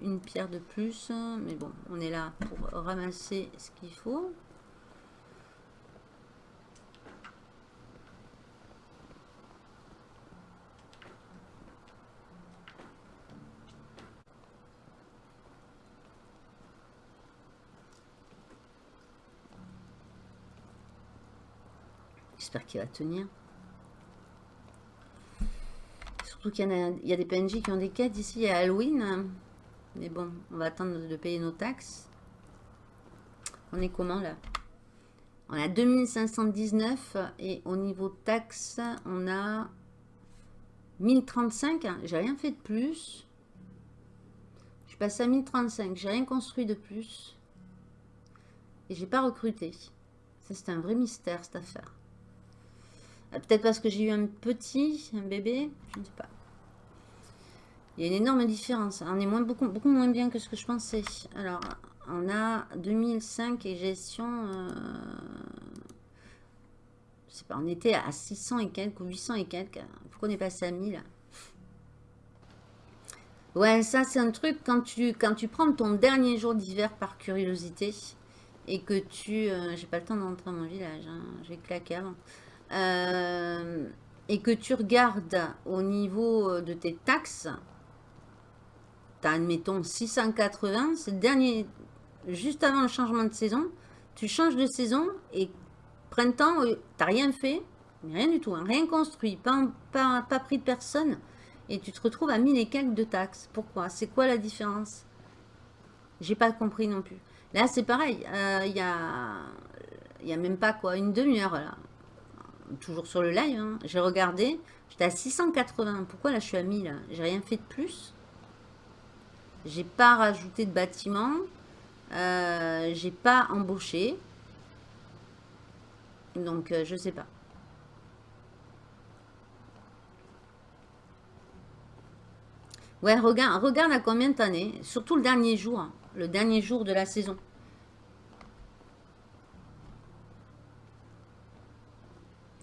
Speaker 2: une pierre de plus. Mais bon, on est là pour ramasser ce qu'il faut. J'espère qu'il va tenir. Surtout qu'il y, a des PNJ qui ont des quêtes ici à Halloween. Mais bon, on va attendre de payer nos taxes. On est comment là? On a 2519 et au niveau taxes, on a 1035. J'ai rien fait de plus. Je passe à 1035. J'ai rien construit de plus. Et j'ai pas recruté. Ça, c'est un vrai mystère, cette affaire. Euh, peut-être parce que j'ai eu un petit, un bébé, je ne sais pas. Il y a une énorme différence. On est moins, beaucoup, beaucoup moins bien que ce que je pensais. Alors, on a 2005 et gestion... Euh, je sais pas, on était à 600 et quelques ou 800 et quelques. Pourquoi on est passé à 1000 Ouais, ça c'est un truc, quand tu, quand tu prends ton dernier jour d'hiver par curiosité, et que tu... Euh, j'ai pas le temps d'entrer dans mon village, hein, j'ai claqué avant. Euh, et que tu regardes au niveau de tes taxes, tu as, admettons, 680, c'est le dernier, juste avant le changement de saison, tu changes de saison et printemps, euh, tu n'as rien fait, rien du tout, hein, rien construit, pas, pas, pas, pris de personne, et tu te retrouves à 1000 et quelques de taxes. Pourquoi? C'est quoi la différence? J'ai pas compris non plus. Là, c'est pareil, euh, il y, a, y a même pas quoi, une demi-heure là toujours sur le live, hein. j'ai regardé, j'étais à 680. Pourquoi là je suis à 1000 J'ai rien fait de plus. J'ai pas rajouté de bâtiment. Euh, j'ai pas embauché. Donc euh, je sais pas. Ouais, regarde, regarde à combien t'en es. Surtout le dernier jour. Hein. le dernier jour de la saison.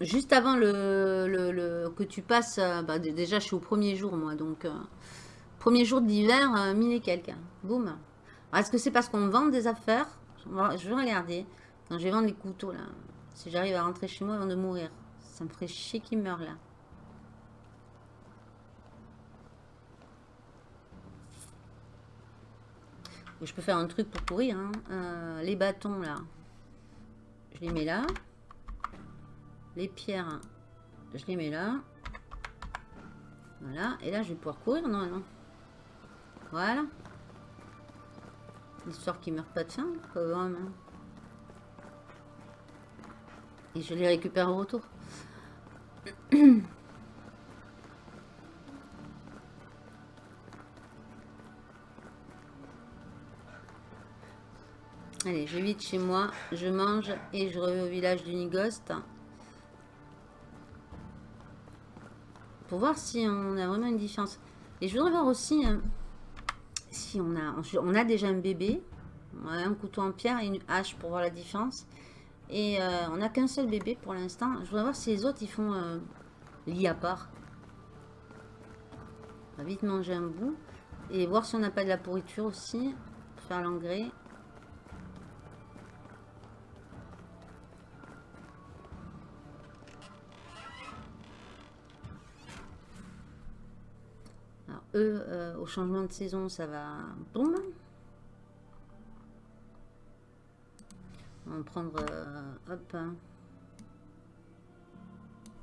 Speaker 2: Juste avant que tu passes, euh, bah, déjà je suis au premier jour moi, donc euh, premier jour d'hiver, euh, mille et quelques. Boum. Est-ce que c'est parce qu'on vend des affaires? Je vais regarder. Quand je vais vendre les couteaux là, si j'arrive à rentrer chez moi avant de mourir, ça me ferait chier qu'il meure là. je peux faire un truc pour courir. Hein. les bâtons là, je les mets là. Les pierres, je les mets là. Voilà. Et là, je vais pouvoir courir non Voilà. Histoire qu'ils meurent pas de faim, quand même. hein. Et je les récupère au retour. Allez, je vite chez moi, je mange et je reviens au village du Nigost. Pour voir si on a vraiment une différence. Et je voudrais voir aussi hein, si on a, on a déjà un bébé, un couteau en pierre et une hache pour voir la différence. Et euh, on n'a qu'un seul bébé pour l'instant. Je voudrais voir si les autres ils font euh, lit à part. On va vite manger un bout. Et voir si on n'a pas de la pourriture aussi. Pour faire l'engrais. Euh, au changement de saison, ça va... Boum On va prendre, euh, hop, hein,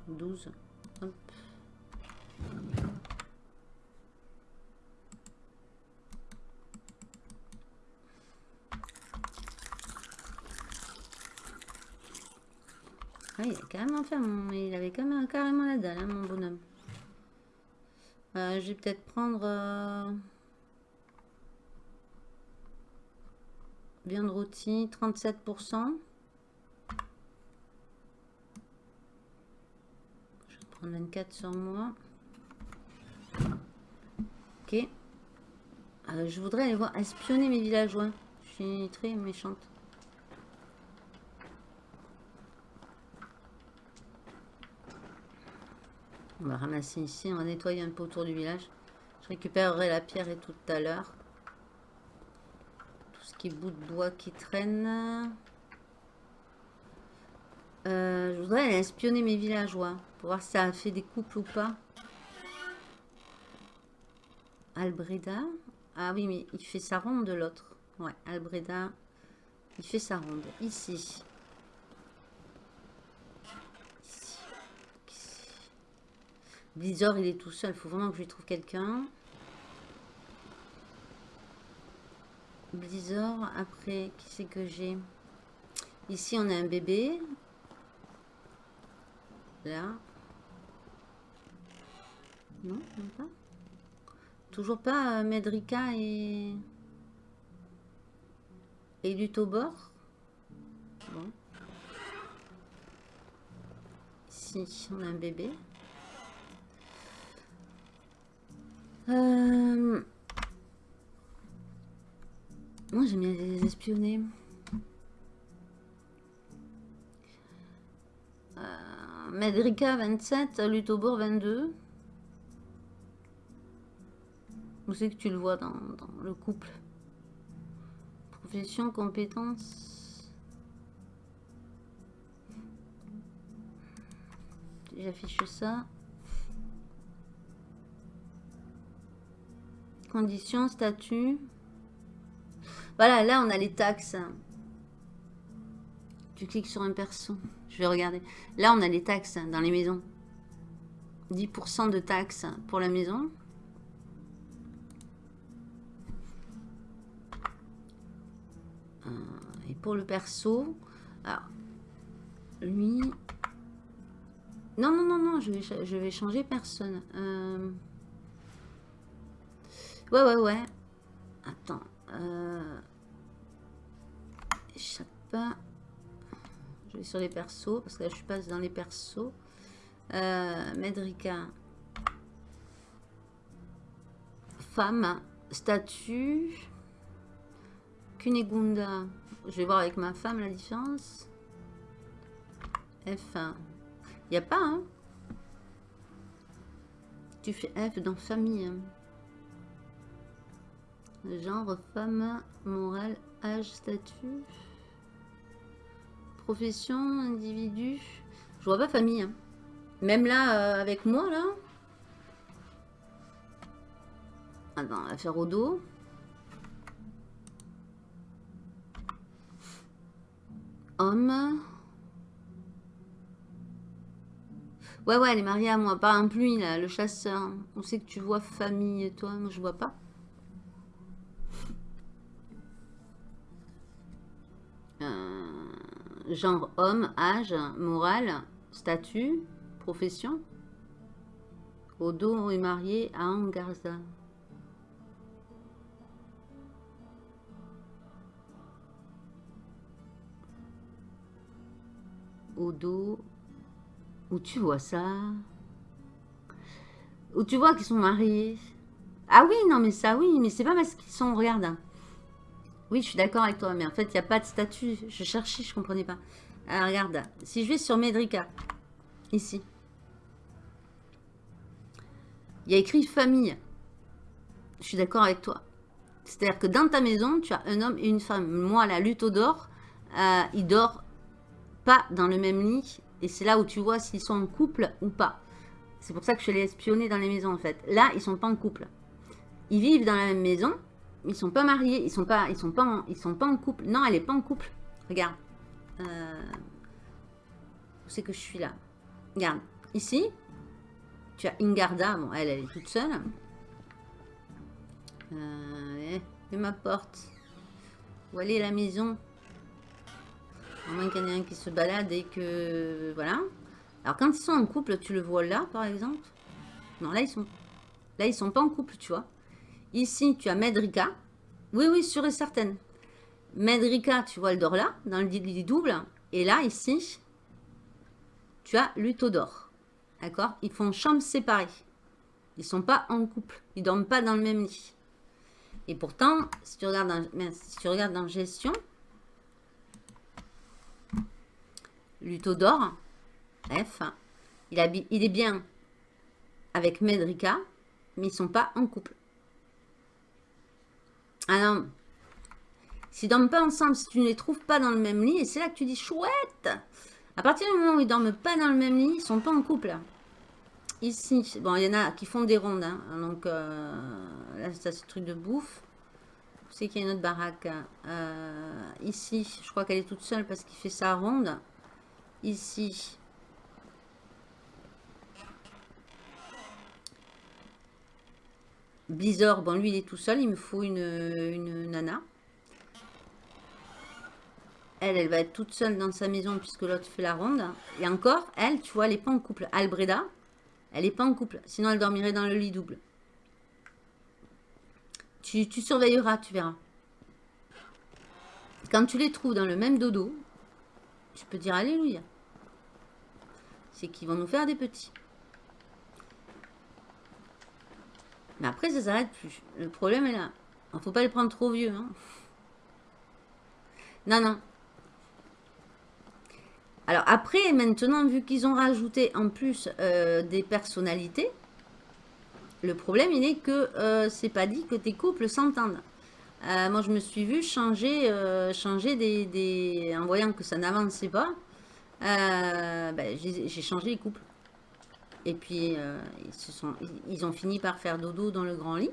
Speaker 2: 12, hop. Ah, il a carrément mon- il avait quand même carrément la dalle, hein, mon bonhomme. Euh, je vais peut-être prendre... euh, Viande rôtie, 37%. Je vais prendre 24 sur moi. Ok. Euh, je voudrais aller voir espionner mes villageois. Je suis très méchante. On va ramasser ici, on va nettoyer un peu autour du village. Je récupérerai la pierre et tout à l'heure qui bout de bois qui traîne. Euh, je voudrais aller espionner mes villageois pour voir si ça a fait des couples ou pas. Albreda. Ah oui, mais il fait sa ronde de l'autre. Ouais, Albreda, il fait sa ronde. Ici. Blizzard, il est tout seul. Il faut vraiment que je lui trouve quelqu'un. Blizzard, après, qui c'est que j'ai? Ici, on a un bébé. Là. Non, pas. Toujours pas euh, Medrika et... Et Lutobor? Bon. Ici, on a un bébé. Euh... Moi, j'aime bien les espionner. Euh, Medrika 27, Lutobor 22. Où c'est que tu le vois dans, dans le couple? Profession, compétences. J'affiche ça. Conditions, statut. Voilà, là on a les taxes. Tu cliques sur un perso. Je vais regarder. Là on a les taxes dans les maisons. 10% de taxes pour la maison. Euh, et pour le perso, alors, lui... Non, non, non, non, je vais, je vais changer personne. Euh... Ouais, ouais, ouais. Attends. Euh... Je vais sur les persos, parce que là, je passe dans les persos. Euh, Medrika. Femme. Statut. Kunegunda. Je vais voir avec ma femme la différence. F1. Il n'y a pas, hein Tu fais F dans famille. hein. Genre, femme, morale, âge, statut. Profession, individu. Je vois pas famille. hein. Même là, euh, avec moi, là. Attends, on va faire au dos. Homme. Ouais, ouais, elle est mariée à moi. Par exemple, lui, là, le chasseur. On sait que tu vois famille, toi. Moi, je vois pas. Genre homme, âge, morale, statut, profession. Odo est marié à Angarza. Odo. Où tu vois ça? Où tu vois qu'ils sont mariés? Ah oui, non mais ça oui, mais c'est pas parce qu'ils sont... Regarde. Oui, je suis d'accord avec toi, mais en fait, il n'y a pas de statut. Je cherchais, je comprenais pas. Alors, regarde. Si je vais sur Medrica, ici, il y a écrit famille. Je suis d'accord avec toi. C'est-à-dire que dans ta maison, tu as un homme et une femme. Moi, la lutte au dort, euh, il dort pas dans le même lit. Et c'est là où tu vois s'ils sont en couple ou pas. C'est pour ça que je les espionner dans les maisons, en fait. Là, ils sont pas en couple. Ils vivent dans la même maison. Ils sont pas mariés. Ils sont pas, ils sont pas, en, ils sont pas en couple. Non, elle est pas en couple. Regarde. Euh, où c'est que je suis là? Regarde. Ici, tu as Ingarda. Bon, elle, elle est toute seule. Euh, et ma porte. Où est la maison? À moins qu'il y en ait un qui se balade et que... Voilà. Alors, quand ils sont en couple, tu le vois là, par exemple? Non, là, ils sont... Là, ils sont pas en couple, tu vois. Ici, tu as Medrika. Oui, oui, sûr et certaine. Medrika, tu vois, elle dort là, dans le lit double. Et là, ici, tu as Lutodor. D'accord? Ils font chambre séparée. Ils sont pas en couple. Ils dorment pas dans le même lit. Et pourtant, si tu regardes dans, si tu regardes gestion, Lutodor, F, il, il est bien avec Medrika, mais ils sont pas en couple. Ah non. S'ils dorment pas ensemble, si tu ne les trouves pas dans le même lit, et c'est là que tu dis chouette à partir du moment où ils dorment pas dans le même lit, ils sont pas en couple. Ici, bon, il y en a qui font des rondes. Hein. donc, euh, là, c'est ce truc de bouffe. C'est qu'il y a une autre baraque. Euh, ici, je crois qu'elle est toute seule parce qu'il fait sa ronde. Ici. Blizzard, bon, lui, il est tout seul. Il me faut une, une nana. Elle, elle va être toute seule dans sa maison puisque l'autre fait la ronde. Et encore, elle, tu vois, elle n'est pas en couple. Albreda, elle n'est pas en couple. Sinon, elle dormirait dans le lit double. Tu, surveilleras, tu verras. Quand tu les trouves dans le même dodo, tu peux dire Alléluia. C'est qu'ils vont nous faire des petits. Mais après, ça s'arrête plus. Le problème est là. Il ne faut pas les prendre trop vieux. Hein. Non, non. Alors après, maintenant, vu qu'ils ont rajouté en plus euh, des personnalités, le problème, il est que euh, c'est pas dit que tes couples s'entendent. Euh, moi, je me suis vue changer, changer des, En voyant que ça n'avançait pas, ben, j'ai changé les couples. Et puis, ils, se sont, ils ont fini par faire dodo dans le grand lit.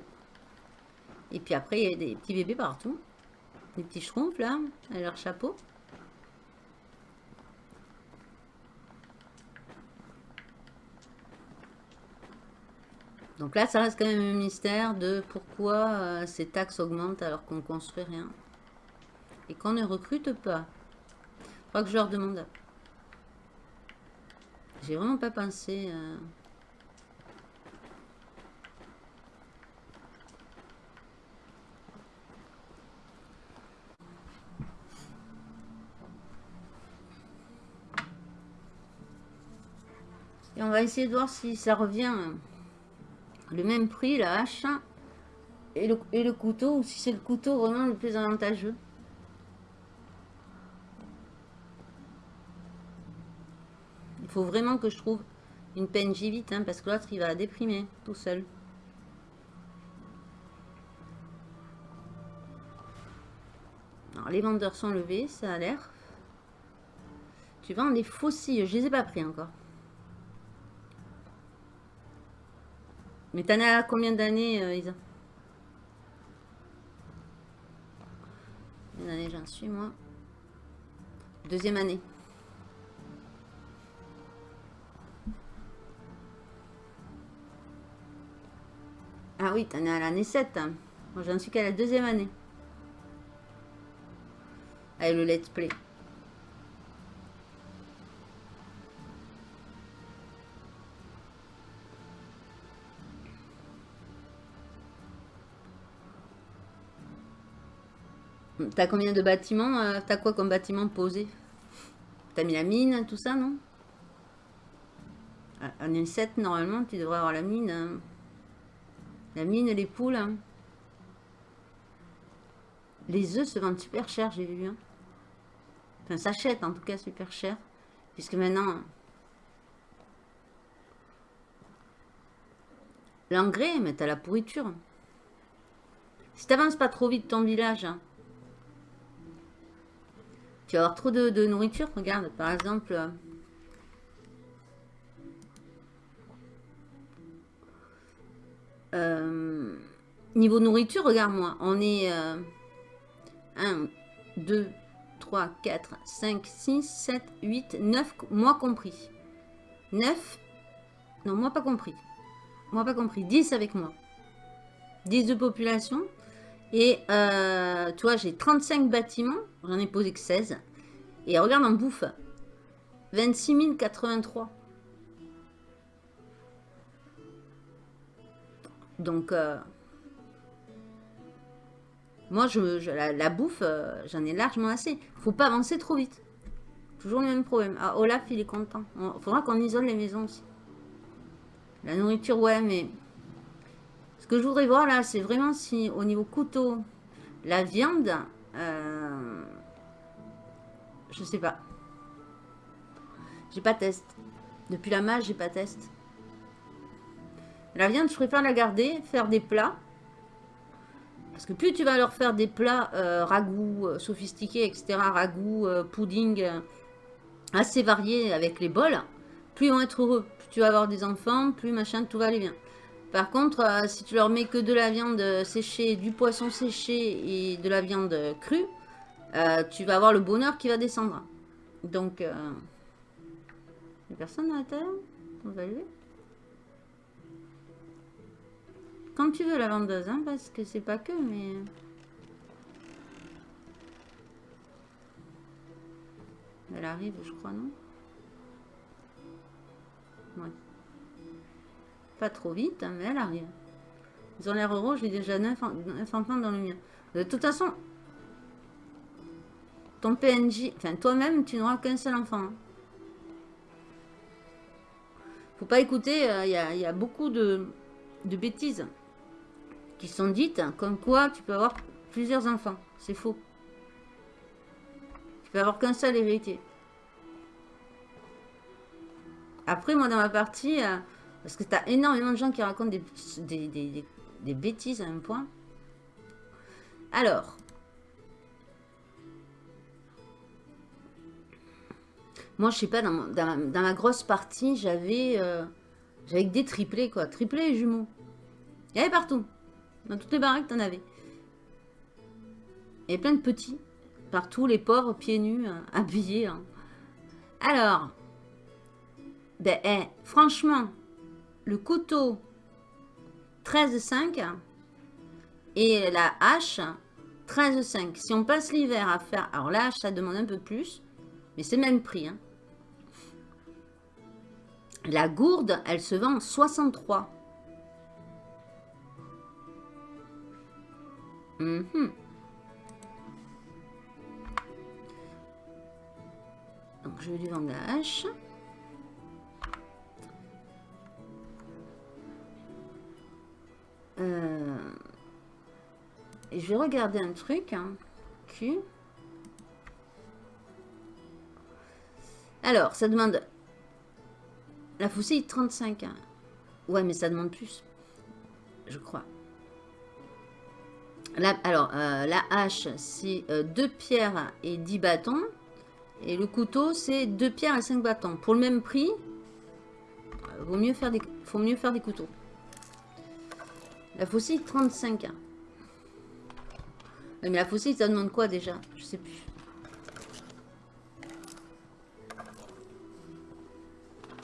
Speaker 2: Et puis après, il y a des petits bébés partout. Des petits schtroumpfs, là, à leur chapeau. Donc là, ça reste quand même un mystère de pourquoi euh, ces taxes augmentent alors qu'on ne construit rien. Et qu'on ne recrute pas. Je crois que je leur demande. J'ai vraiment pas pensé... Euh, Et on va essayer de voir si ça revient le même prix, la hache et le, et le couteau, ou si c'est le couteau vraiment le plus avantageux. Faut vraiment que je trouve une PNJ vite, hein, parce que l'autre, il va déprimer tout seul. Alors, les vendeurs sont levés, ça a l'air. Tu vends des fossiles, je les ai pas pris encore. Mais t'en as combien d'années, euh, Isa? Combien d'années j'en suis, moi? Deuxième année. Ah oui, t'en es à l'année 7. Hein. Moi, j'en suis qu'à la deuxième année. Allez, le let's play. T'as combien de bâtiments euh, T'as quoi comme bâtiment posé? T'as mis la mine, tout ça, non? Ah, en 7, normalement, tu devrais avoir la mine. Hein. Hein. La mine, les poules. Hein. Les œufs se vendent super cher, j'ai vu. Hein. Enfin, s'achètent en tout cas super cher. Puisque maintenant... L'engrais, mais t'as la pourriture. Si t'avances pas trop vite ton village, tu vas avoir trop de, nourriture. Regarde, par exemple... Euh, niveau nourriture, regarde-moi. On est... 1, 2, 3, 4, 5, 6, 7, 8, 9, moi compris. 9, non, moi pas compris. Moi pas compris. 10 avec moi. 10 de population. Et euh, tu vois, j'ai 35 bâtiments. J'en ai posé que 16. Et regarde en bouffe. 26 083. Donc, euh, moi, je, la, bouffe, euh, j'en ai largement assez. Faut pas avancer trop vite. Toujours le même problème. Ah, Olaf, il est content. Il faudra qu'on isole les maisons aussi. La nourriture, ouais, mais... Ce que je voudrais voir, là, c'est vraiment si, au niveau couteau, la viande... Euh, je sais pas. J'ai pas test. Depuis la mage, j'ai pas test. La viande, je préfère la garder, faire des plats. Parce que plus tu vas leur faire des plats euh, ragoûts, euh, sophistiqués, etc., ragoûts, euh, pudding, assez variés avec les bols, plus ils vont être heureux. Plus tu vas avoir des enfants, plus machin, tout va aller bien. Par contre, si tu leur mets que de la viande séchée, du poisson séché et de la viande crue, tu vas avoir le bonheur qui va descendre. Donc, personne à la terre? On va. Quand tu veux la vendeuse, hein, parce que c'est pas que, mais... Elle arrive, je crois, non Ouais. Pas trop vite, hein, mais elle arrive. Ils ont l'air heureux, j'ai déjà 9 enfants dans le mien. De toute façon, ton PNJ, enfin toi-même, tu n'auras qu'un seul enfant. Hein. Faut pas écouter, euh, il y, a beaucoup de, bêtises qui sont dites, comme quoi tu peux avoir plusieurs enfants. C'est faux. Tu peux avoir qu'un seul héritier. Après, moi, dans ma partie, euh, parce que tu as énormément de gens qui racontent des, bêtises à un point. Alors, Moi, je sais pas, dans, ma, grosse partie, j'avais euh, j'avais des triplés, quoi. Triplés et jumeaux. Il y avait partout. Dans toutes les baraques, t'en avais. Et plein de petits. Partout, les pauvres, pieds nus, euh, habillés. Hein. Alors, ben, eh, franchement, le couteau 13,5 et la hache 13,5. Si on passe l'hiver à faire... Alors la hache, ça demande un peu plus. Mais c'est le même prix. Hein. La gourde, elle se vend 63. Mhm. Donc, je vais lui vendre hache. Euh, et je vais regarder un truc. Hein. Alors, ça demande la faucille, 35. Hein. Ouais, mais ça demande plus. Je crois. Alors, euh, la hache, c'est 2 euh, pierres et 10 bâtons. Et le couteau, c'est 2 pierres et 5 bâtons. Pour le même prix, euh, vaut mieux faire des, faut mieux faire des couteaux. La faucille, 35. Hein. Mais la faucille, ça demande quoi déjà? Je sais plus.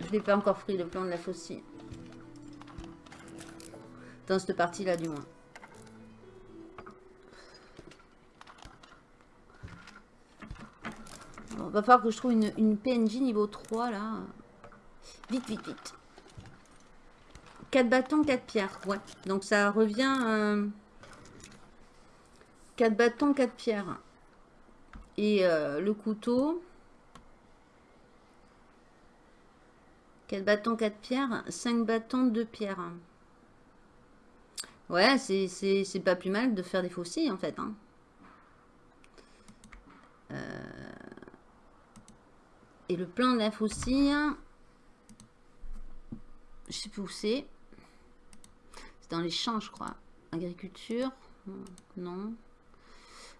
Speaker 2: Je n'ai pas encore pris le plan de la faucille. Dans cette partie-là, du moins. Bon, va falloir que je trouve une, PNJ niveau 3, là. Vite, vite, vite. 4 bâtons, 4 pierres. Ouais. Donc, ça revient... 4 euh, bâtons, 4 pierres. Et euh, le couteau. 4 bâtons, 4 pierres. 5 bâtons, 2 pierres. Ouais, c'est pas plus mal de faire des faucilles en fait. Hein. Euh, et le plan de la faucille, je sais plus où c'est. C'est dans les champs, je crois. Agriculture, non.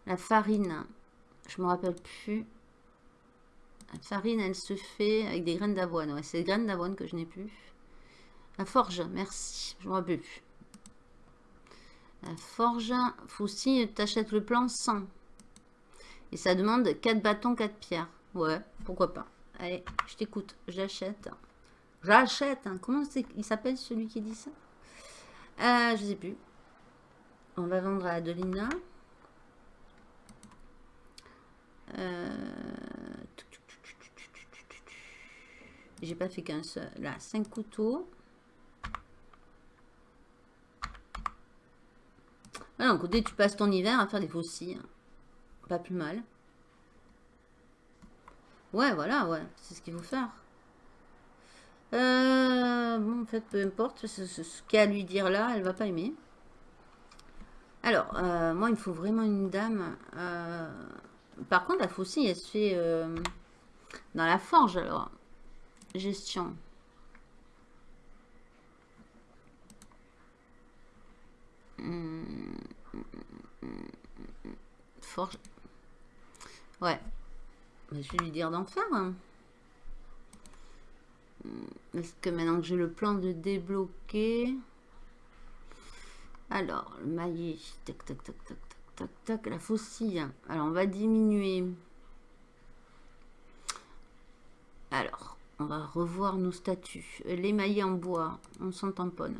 Speaker 2: La farine, je me rappelle plus. La farine, elle se fait avec des graines d'avoine. Ouais, c'est des graines d'avoine que je n'ai plus. La forge, merci. Je me rappelle plus. La forge, tu t'achètes le plan 100. Et ça demande 4 bâtons, 4 pierres. Ouais, pourquoi pas. Allez, je t'écoute, j'achète. J'achète. Hein. Comment il s'appelle celui qui dit ça? Euh, Je sais plus. On va vendre à Adelina. Euh... J'ai pas fait qu'un seul. Là, 5 couteaux. Voilà, donc tu passes ton hiver à faire des faucilles. Pas plus mal. Ouais, voilà, ouais. C'est ce qu'il faut faire. Euh, bon, en fait, peu importe. Ce, ce, qu'il y a à lui dire là, elle va pas aimer. Alors, euh, moi, il me faut vraiment une dame. Euh, par contre, la faucille, elle se fait dans la forge, alors. Gestion. Forge. Ouais. Je vais lui dire d'en faire. Hein. Est-ce que maintenant que j'ai le plan de débloquer... Alors, le maillet. Tac, tac, tac, tac, tac, tac, La faucille. Alors, on va diminuer. Alors, on va revoir nos statuts. Les maillets en bois, on s'en tamponne.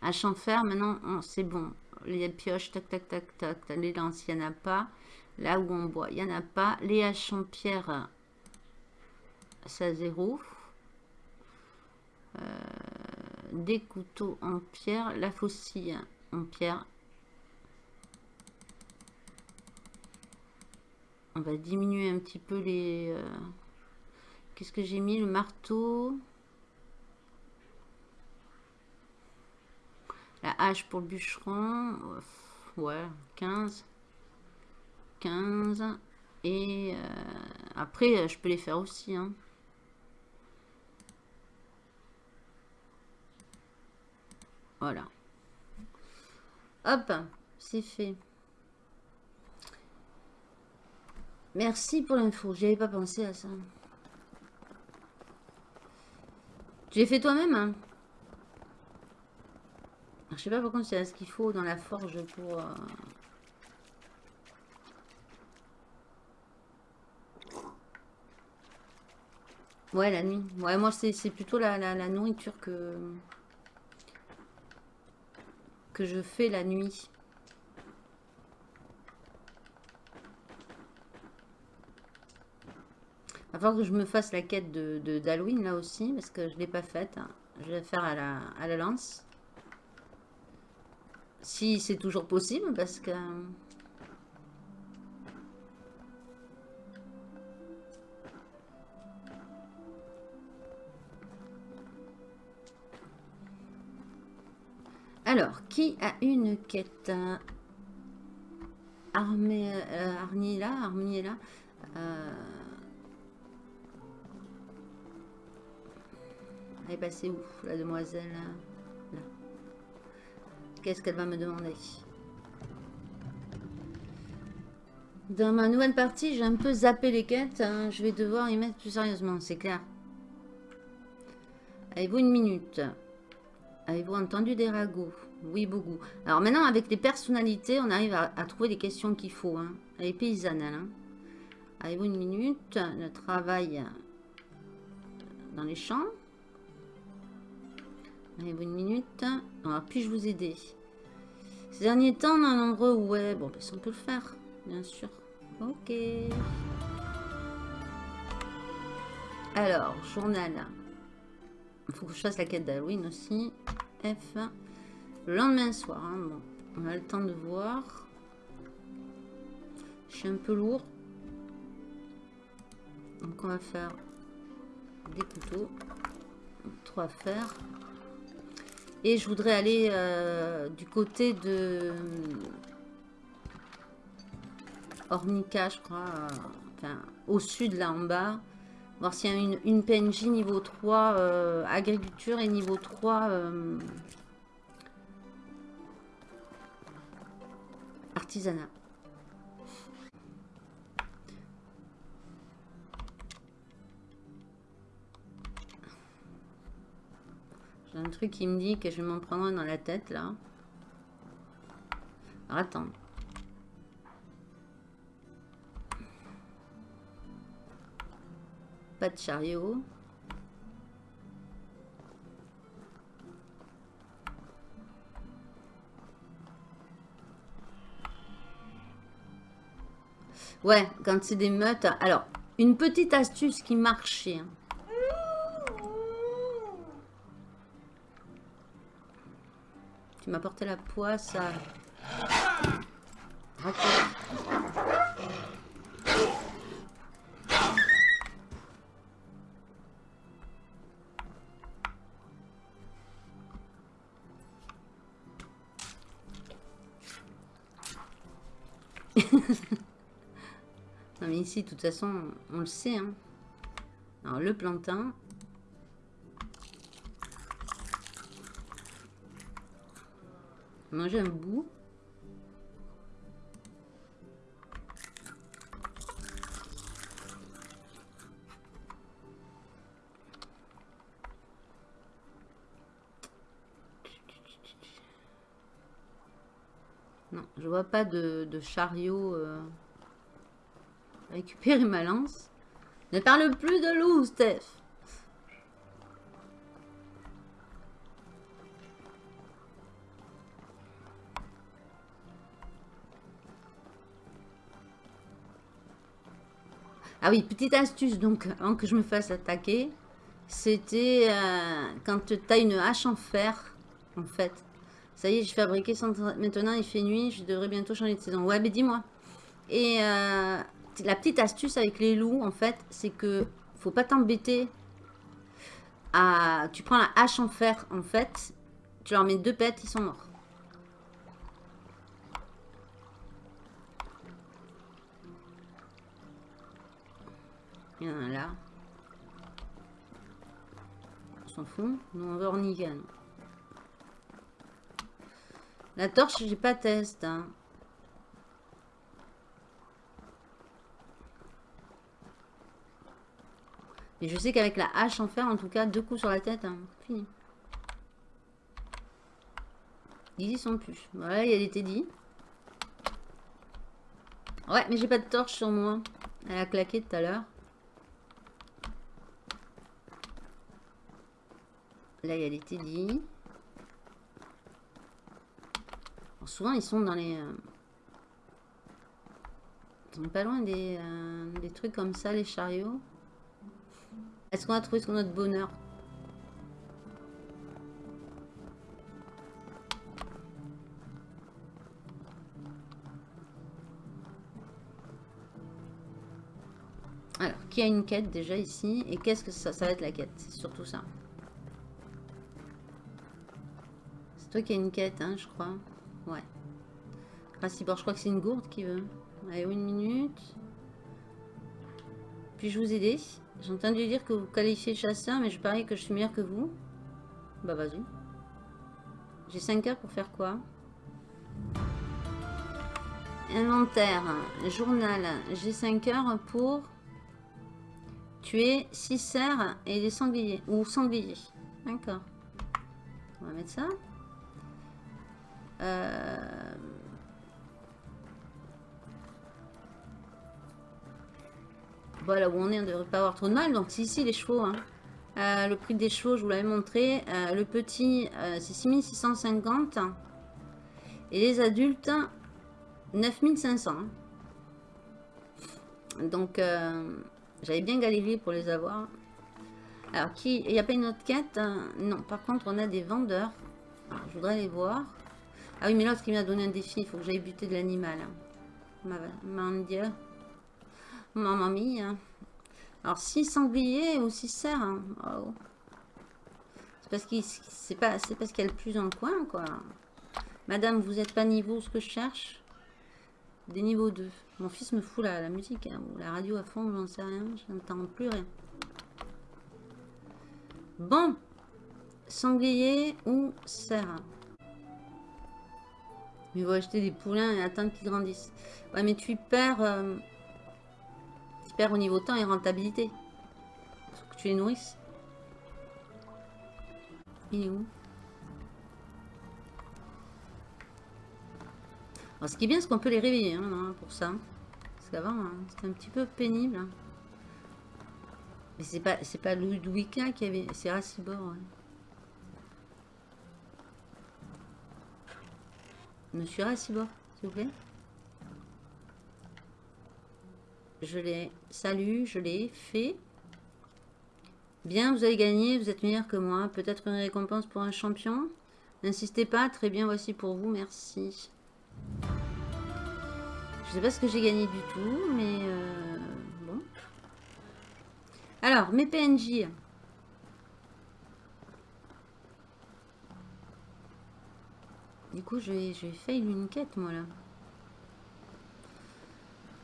Speaker 2: Hache en fer, maintenant, c'est bon. Les pioches, tac, tac, tac, tac. Les en a pas. Là où on boit, il n'y en a pas. Les haches en pierre, ça zéro. Euh, des couteaux en pierre. La faucille en pierre. On va diminuer un petit peu les... Euh, qu'est-ce que j'ai mis? Le marteau. La hache pour le bûcheron. Ouais, 15. 15. Et euh, après, je peux les faire aussi. Hein. Voilà. Hop, c'est fait. Merci pour l'info. J'avais pas pensé à ça. Tu l'as fait toi-même hein? Je sais pas par contre c'est ce qu'il faut dans la forge pour... Euh, Ouais, la nuit. Ouais, moi, c'est plutôt la, nourriture que... que je fais la nuit. Il va falloir que je me fasse la quête de d'Halloween, là aussi, parce que je ne l'ai pas faite. Je vais la faire à la, à la lance. Si c'est toujours possible, parce que... Alors, qui a une quête Armée, euh, Arniela, Armiela. Euh, elle est passée où, la demoiselle. Qu'est-ce qu'elle va me demander? Dans ma nouvelle partie, j'ai un peu zappé les quêtes. Hein. Je vais devoir y mettre plus sérieusement, c'est clair. Avez-vous une minute? Avez-vous entendu des ragots? Oui, beaucoup. Alors maintenant, avec les personnalités, on arrive à, trouver les questions qu'il faut. Hein. Elle hein. Avez-vous une minute Le travail dans les champs? Avez-vous une minute? Alors, puis-je vous aider? Ces derniers temps, on a nombreux... Ouais, bon, ben, on peut le faire, bien sûr. Ok. Alors, journal. Il faut que je fasse la quête d'Halloween aussi. F. Le lendemain soir. Hein, bon, on a le temps de voir. Je suis un peu lourd. Donc on va faire des couteaux. Trois fers. Et je voudrais aller euh, du côté de Ornica, je crois. Euh, enfin, au sud, là en bas. Voir s'il y a une, PNJ niveau 3 euh, agriculture et niveau 3 artisanat. J'ai un truc qui me dit que je vais m'en prendre dans la tête, là. Alors, attends. Pas de chariot. Ouais, quand c'est des meutes. Alors, une petite astuce qui marchait. Tu m'as porté la poisse à... non mais ici, de toute façon, on le sait. Hein. Alors le plantain, Manger un bout. Je vois pas de, chariot euh, récupérer ma lance. Ne parle plus de loup, Steph. Ah oui, petite astuce, donc, avant que je me fasse attaquer, c'était euh, quand tu as une hache en fer, en fait. Ça y est, j'ai fabriqué Maintenant, il fait nuit, je devrais bientôt changer de saison. Ouais, mais dis-moi. Et euh, la petite astuce avec les loups, en fait, c'est que faut pas t'embêter. Tu prends la hache en fer, en fait, tu leur mets deux pètes, ils sont morts. Il y en a là. On s'en fout. Nous, on veut Ornigan. La torche, j'ai pas test. Hein. Mais je sais qu'avec la hache en fer, en tout cas, deux coups sur la tête, hein. fini. Ils y sont plus. Voilà, il y a des Teddy. Ouais, mais j'ai pas de torche sur moi. Elle a claqué tout à l'heure. Là, il y a les Teddy. Souvent, ils sont dans les... Euh, ils sont pas loin des, euh, des trucs comme ça, les chariots. Est-ce qu'on a trouvé son notre bonheur? Alors, qui a une quête déjà ici? Et qu'est-ce que ça, ça va être la quête? C'est surtout ça. toi qui as une quête, hein, je crois. Ouais. Racibor, je crois que c'est une gourde qui veut. Allez, une minute. Puis-je vous aider J'ai entendu dire que vous qualifiez chasseur, mais je parie que je suis meilleur que vous. Bah vas-y. J'ai 5 heures pour faire quoi? Inventaire, journal. J'ai 5 heures pour tuer 6 cerfs et des sangliers. Ou sangliers. D'accord. On va mettre ça. Euh, voilà où on est, on ne devrait pas avoir trop de mal. Donc c'est ici les chevaux. Hein. Euh, le prix des chevaux, je vous l'avais montré. Euh, le petit, c'est 6650. Et les adultes, 9500. Hein. Donc, j'avais bien galéré pour les avoir. Alors, qui il n'y a pas une autre quête Non, par contre, on a des vendeurs. je voudrais les voir. Ah oui, mais l'autre qui m'a donné un défi, il faut que j'aille buter de l'animal. Ma, mon Dieu. Maman mia. Alors, 6 sangliers ou 6 cerfs. Hein. Oh. C'est parce qu'il c'est y a le plus dans le coin, quoi. Madame, vous êtes pas niveau ce que je cherche? Des niveaux 2. Mon fils me fout la, la musique, hein, ou la radio à fond, j'en sais rien. Je n'entends plus rien. Bon. Sanglier ou cerf? Il va acheter des poulains et attendre qu'ils grandissent. Ouais, mais tu perds... Euh, tu perds au niveau temps et rentabilité. Faut que tu les nourrisses. Il est où? Ce qui est bien, c'est qu'on peut les réveiller hein, pour ça. Parce qu'avant, hein, c'était un petit peu pénible. Hein. Mais c'est pas, pas Ludwika qui avait... C'est Racibor, ouais. Monsieur Rassibor, s'il vous plaît. Je l'ai... Salut, je l'ai fait. Bien, vous avez gagné, vous êtes meilleur que moi. Peut-être une récompense pour un champion. N'insistez pas, très bien, voici pour vous, merci. Je sais pas ce que j'ai gagné du tout, mais euh, bon. Alors, mes PNJ. Du coup, je vais, fail une quête, moi, là.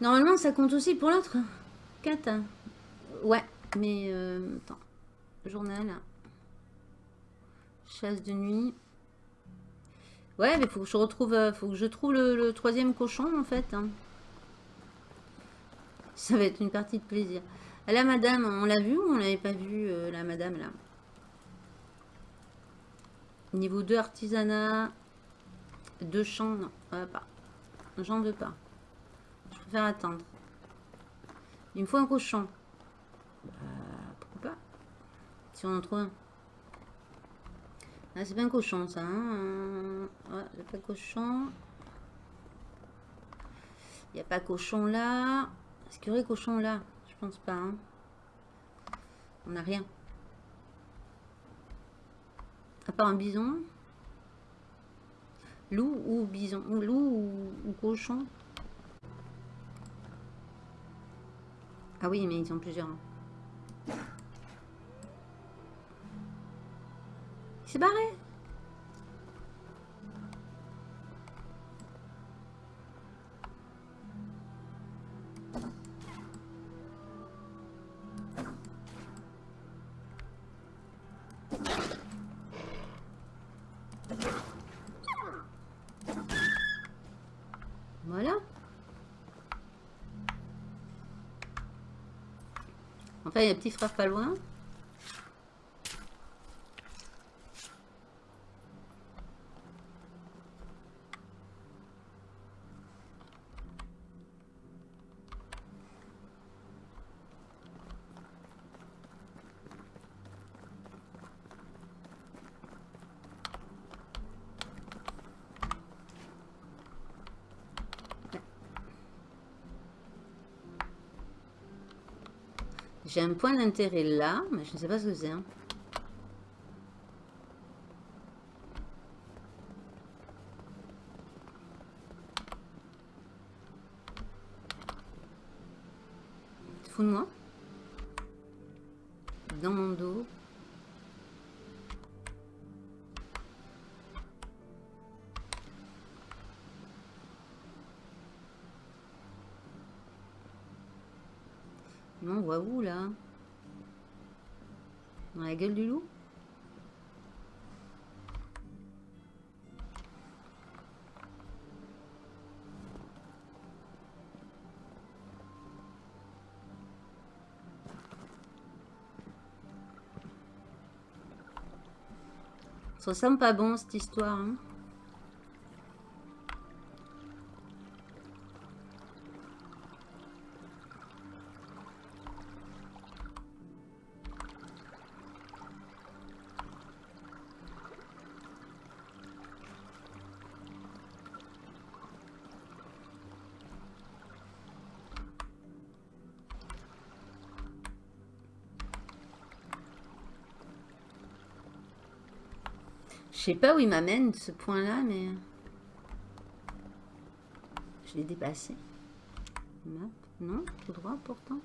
Speaker 2: Normalement, ça compte aussi pour l'autre. Quête. Ouais, mais... Euh, attends. Journal. Chasse de nuit. Ouais, mais faut que je retrouve... Euh, faut que je trouve le, troisième cochon, en fait. Hein. Ça va être une partie de plaisir. La madame, on l'a vu ou on l'avait pas vu, euh, la madame, là? Niveau 2 artisanat. Deux champs, non, pas. J'en veux pas. Je préfère attendre. Il me faut un cochon. Bah, pourquoi pas? Si on en trouve un. Ah, c'est pas un cochon, ça. Hein ouais, c'est pas cochon. Il n'y a pas cochon là. Est-ce qu'il y aurait cochon là? Je pense pas. Hein. On n'a rien. À part un bison. Loup ou bison Loup ou, cochon Ah oui, mais ils ont plusieurs. C'est barré il y a un petit frère pas loin. J'ai un point d'intérêt là, mais je ne sais pas ce que c'est. Hein. Gueule du loup Ça ressemble pas bon cette histoire. Hein Je sais pas où il m'amène ce point-là, mais... Je l'ai dépassé. Non, tout droit pourtant.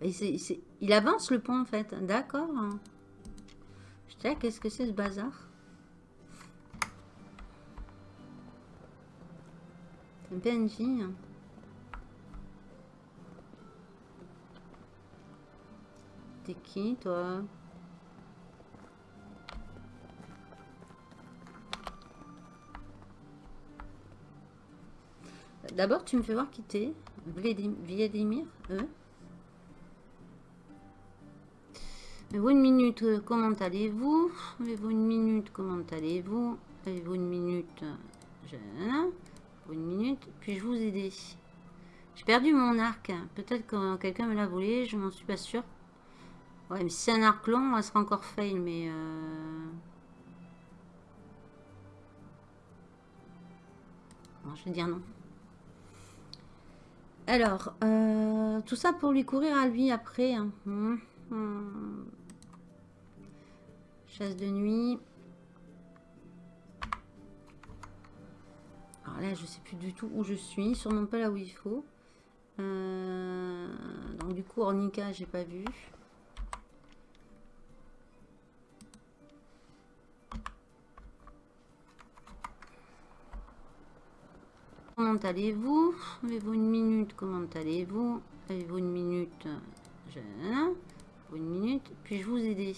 Speaker 2: Il avance le pont en fait. D'accord. Je sais, qu'est-ce que c'est ce bazar? C'est un PNJ. Hein. Qui toi? D'abord, tu me fais voir qui t'es. Vladimir euh? Avez-vous une minute euh, Comment allez-vous? Avez-vous une minute Comment allez-vous? Avez-vous une minute Je... Une minute. Puis-je vous aider? J'ai perdu mon arc. Peut-être que quelqu'un me l'a volé. Je m'en suis pas sûr. Ouais, mais si c'est un arc long, elle sera encore fail. Mais... Euh... je vais dire non. Alors, euh, tout ça pour lui courir à lui après. Hein. Hum, hum. Chasse de nuit. Alors là, je sais plus du tout où je suis. Sûrement pas là où il faut. Euh, donc du coup, Ornica, j'ai pas vu. Comment allez-vous? Avez-vous une minute? Comment allez-vous? Avez-vous une minute? Je... Une minute? Puis-je vous aider?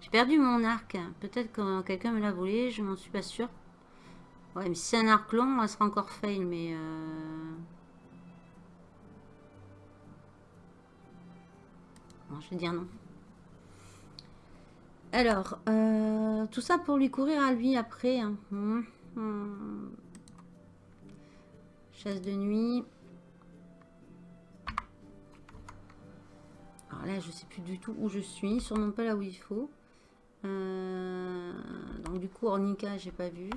Speaker 2: J'ai perdu mon arc. Peut-être que quelqu'un me l'a volé, je m'en suis pas sûr. Ouais, mais si c'est un arc long, elle sera encore fail, mais... Euh... je vais dire non. Alors, euh, tout ça pour lui courir à lui après. Hein. Hum, hum. De nuit. Alors là, je sais plus du tout où je suis. Sûrement pas là où il faut. Euh, donc du coup, Ornica, j'ai pas vu.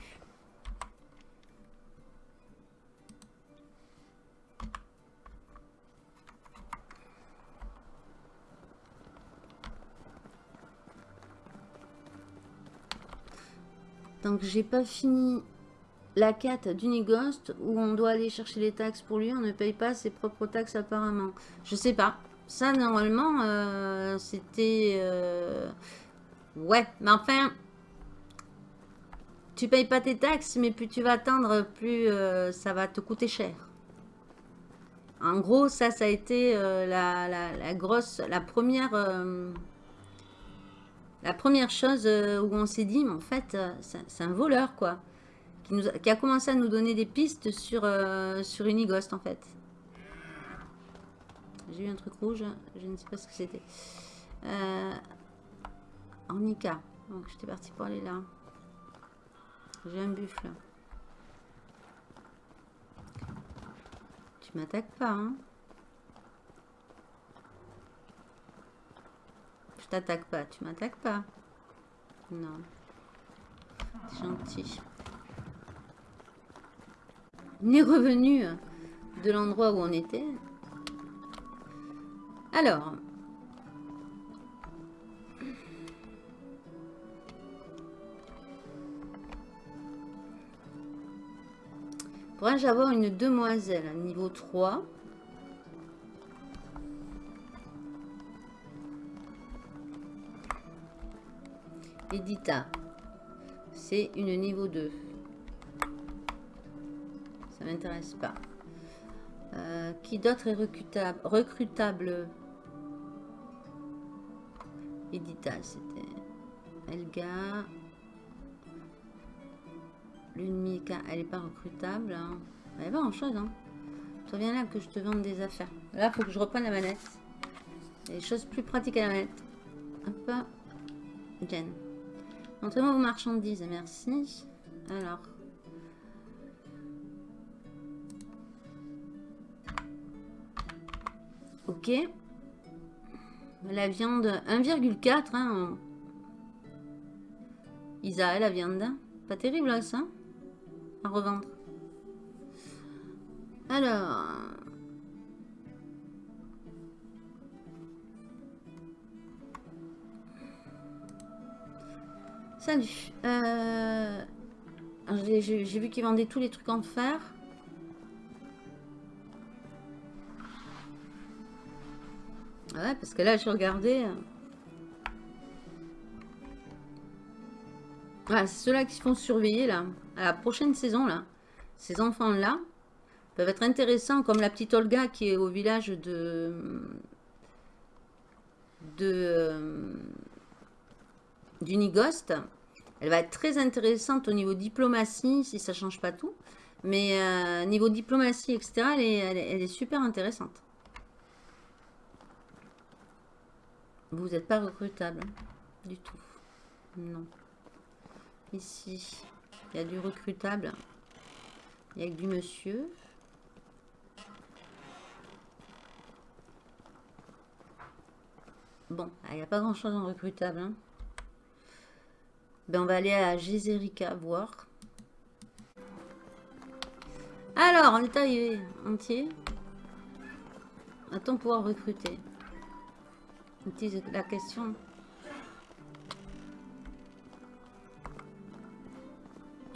Speaker 2: Donc j'ai pas fini la quête d'Unighost où on doit aller chercher les taxes pour lui. On ne paye pas ses propres taxes apparemment. Je sais pas. Ça normalement euh, c'était... Euh, Ouais, mais enfin, tu payes pas tes taxes, mais plus tu vas attendre, plus euh, ça va te coûter cher. En gros, ça, ça a été la, grosse, la première, la première chose où on s'est dit, mais en fait, c'est un voleur, quoi. Qui, a, commencé à nous donner des pistes sur, sur Unigost, en fait. J'ai eu un truc rouge, je ne sais pas ce que c'était. Ornica. Donc j'étais parti pour aller là. J'ai un buffle. Tu m'attaques pas, hein Je t'attaque pas. Tu m'attaques pas. Non. Gentil. On est revenu de l'endroit où on était. Alors, Pourrais-je avoir une demoiselle niveau 3 Edita. C'est une niveau 2. M'intéresse pas. Euh, qui d'autre est recrutable, recrutable? Edita, c'était Elga. L'une elle n'est pas recrutable. Elle n'est pas en chose. Hein. Toi, viens là que je te vende des affaires. Là, faut que je reprenne la manette. Il y a des choses plus pratiques à la manette. Hop. Jen. Montrez-moi vos marchandises. Merci. Alors. Ok. La viande 1,4. Hein. Isa, la viande. Pas terrible ça à revendre. Alors... Salut. Euh, j'ai vu qu'ils vendaient tous les trucs en fer. Ouais, parce que là, je regardais. Voilà, c'est ceux-là qui se font surveiller, là. À la prochaine saison, là. Ces enfants-là peuvent être intéressants, comme la petite Olga qui est au village de... de... Euh, d'Unigost. Elle va être très intéressante au niveau diplomatie, si ça change pas tout. Mais euh, niveau diplomatie, etc., elle est, super intéressante. Vous n'êtes pas recrutable. Du tout. Non. Ici, il y a du recrutable. Il y a du monsieur. Bon, il n'y a pas grand chose en recrutable. Hein. Ben, on va aller à Gézérica voir. Alors, on est arrivé entier. A-t-on pouvoir recruter La question.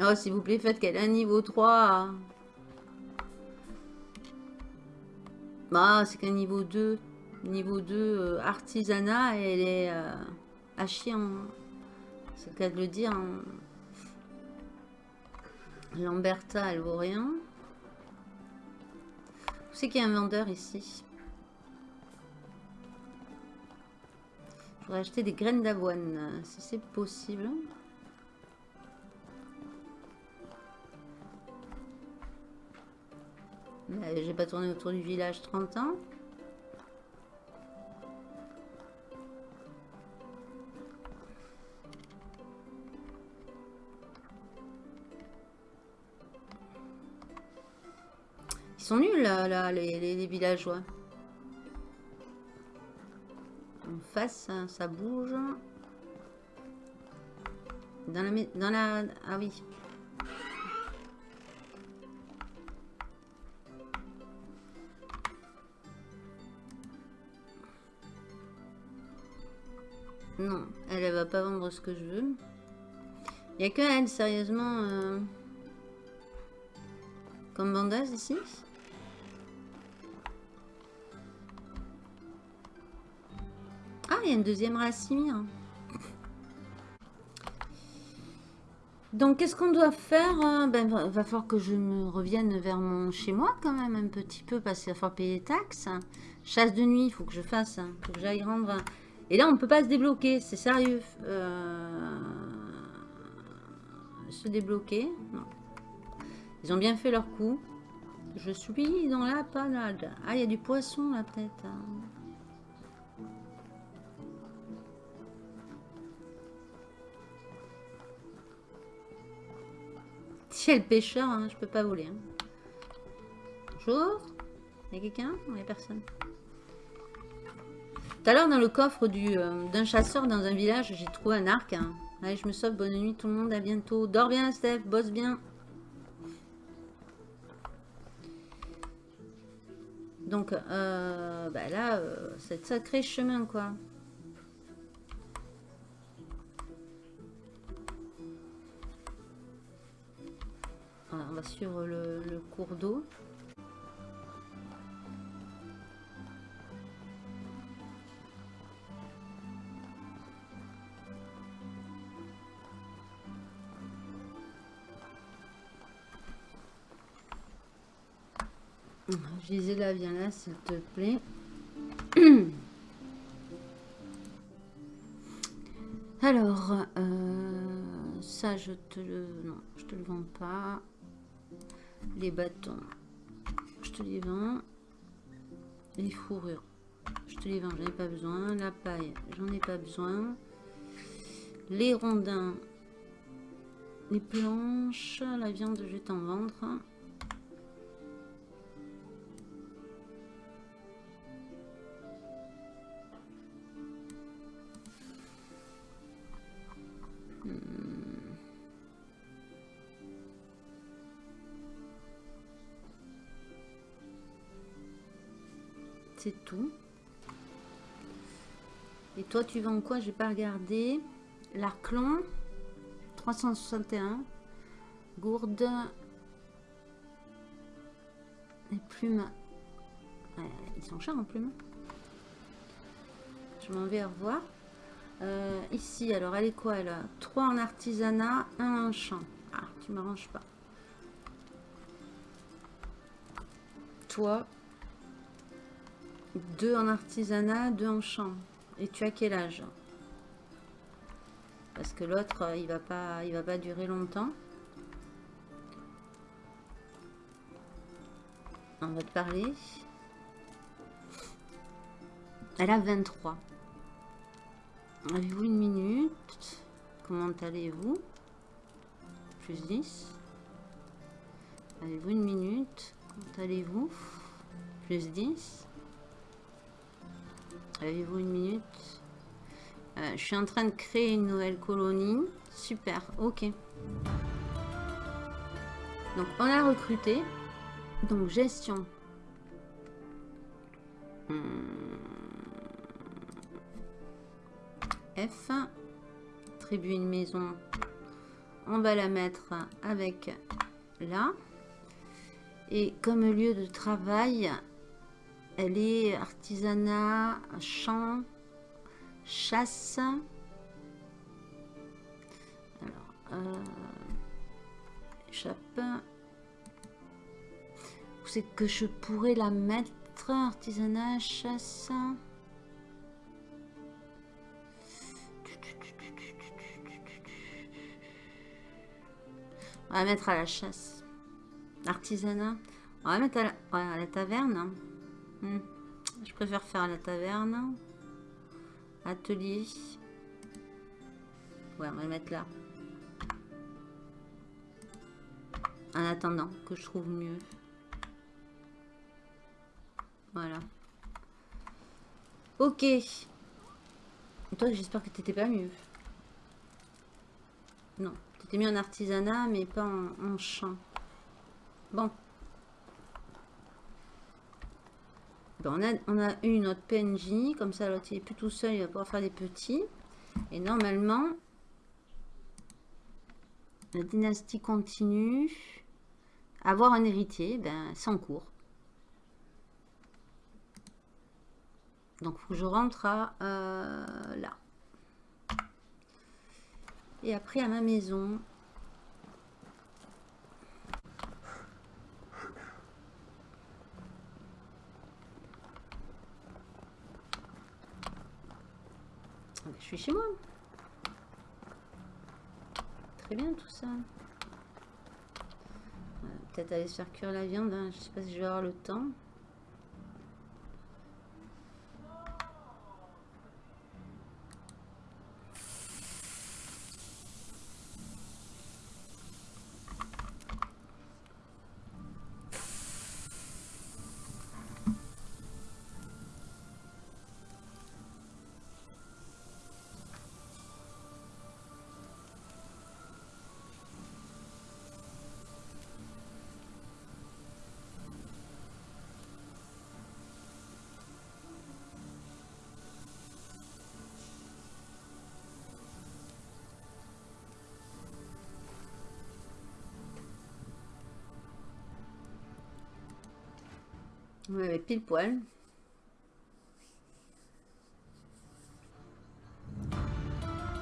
Speaker 2: Oh, s'il vous plaît, faites qu'elle a un niveau 3. Bah, c'est qu'un niveau 2. Niveau 2, euh, artisanat, elle est euh, à chier. C'est le cas de le dire. Hein. Lamberta, elle vaut rien. C'est qu'il y a un vendeur ici? Acheter des graines d'avoine, si c'est possible. J'ai pas tourné autour du village 30 ans. Ils sont nuls, là, les, villageois. En face, ça, bouge. Dans la... Dans la ah oui. Non, elle, elle va pas vendre ce que je veux. Il a que elle, sérieusement, euh, comme vendeuse ici. Il y a une deuxième Racimir. Donc, qu'est-ce qu'on doit faire euh, Ben, va falloir que je me revienne vers mon chez moi quand même un petit peu parce qu'il va falloir payer les taxes. Chasse de nuit, il faut que je fasse, il faut que j'aille rendre. Et là, on ne peut pas se débloquer, c'est sérieux. Euh, se débloquer. Ils ont bien fait leur coup. Je suis dans la panade. Ah, il y a du poisson là peut-être. Elle pêcheur, hein, je peux pas voler. Hein. Bonjour. Il y a quelqu'un? Il n'y a personne. Tout à l'heure, dans le coffre euh, d'un chasseur dans un village, j'ai trouvé un arc. Hein. Allez, je me sauve. Bonne nuit tout le monde. À bientôt. Dors bien, Steph. Bosse bien. Donc, euh, bah là, euh, c'est sacré chemin, quoi. On va suivre le cours d'eau. là, viens là, s'il te plaît. Alors, euh, ça, je te le... Non, je te le vends pas. Les bâtons, je te les vends. Les fourrures, je te les vends, j'en ai pas besoin. La paille, j'en ai pas besoin. Les rondins, les planches, la viande, je vais t'en vendre. Tout. Et toi, tu vends quoi? J'ai pas regardé. L'arclon. 361. Gourde. Les plumes. ils sont chers en plumes. Je m'en vais revoir. Euh, ici, alors elle est quoi elle? A 3 en artisanat, 1 en champ. Ah, tu m'arranges pas. Toi, 2 en artisanat, 2 en champ. Et tu as quel âge? Parce que l'autre, il va pas, il va pas durer longtemps. On va te parler. Elle a 23. Avez-vous une minute? Comment allez-vous? Plus 10. Avez-vous une minute? Comment allez-vous? Plus 10. Avez-vous une minute euh, Je suis en train de créer une nouvelle colonie. Super, ok. Donc on a recruté. Donc gestion. Hmm. F. Attribuer une maison. On va la mettre avec là. Et comme lieu de travail, elle est artisanat, champ, chasse. Alors, euh, échappe. C'est que je pourrais la mettre artisanat, chasse? On va mettre à la chasse. Artisanat. On va mettre à la, taverne. Hmm. Je préfère faire la taverne. Atelier. Ouais, on va le mettre là. En attendant que je trouve mieux. Voilà. Ok. Toi, j'espère que t'étais pas mieux. Non. T'étais mis en artisanat, mais pas en, champ. Bon. On, a, on a eu notre PNJ. Comme ça, l'autre, il est plus tout seul. Il va pouvoir faire des petits. Et normalement, la dynastie continue. Avoir un héritier, ben, c'est cours. Donc, faut que je rentre à euh, là. Et après, à ma maison. Je suis chez moi. Très bien tout ça. Peut-être aller se faire cuire la viande. Hein. Je sais pas si je vais avoir le temps. Ouais, pile poil.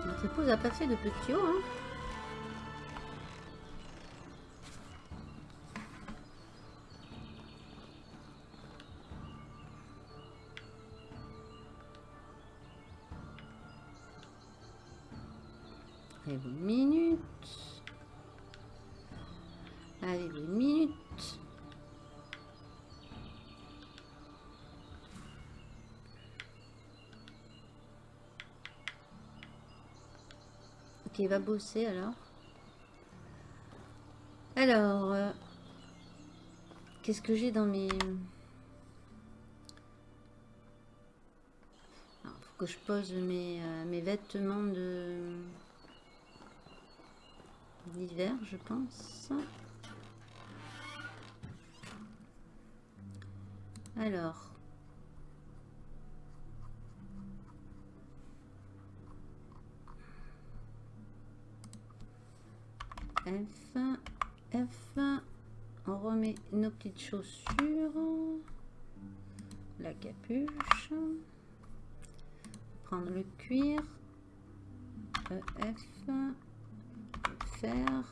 Speaker 2: Notre épouse a pas fait de petit haut, hein. Il va bosser alors. Alors, euh, qu'est-ce que j'ai dans mes... Faut que je pose mes, euh, mes vêtements de d'hiver, je pense. Alors, F, F. On remet nos petites chaussures. La capuche. Prendre le cuir. EF. Fer.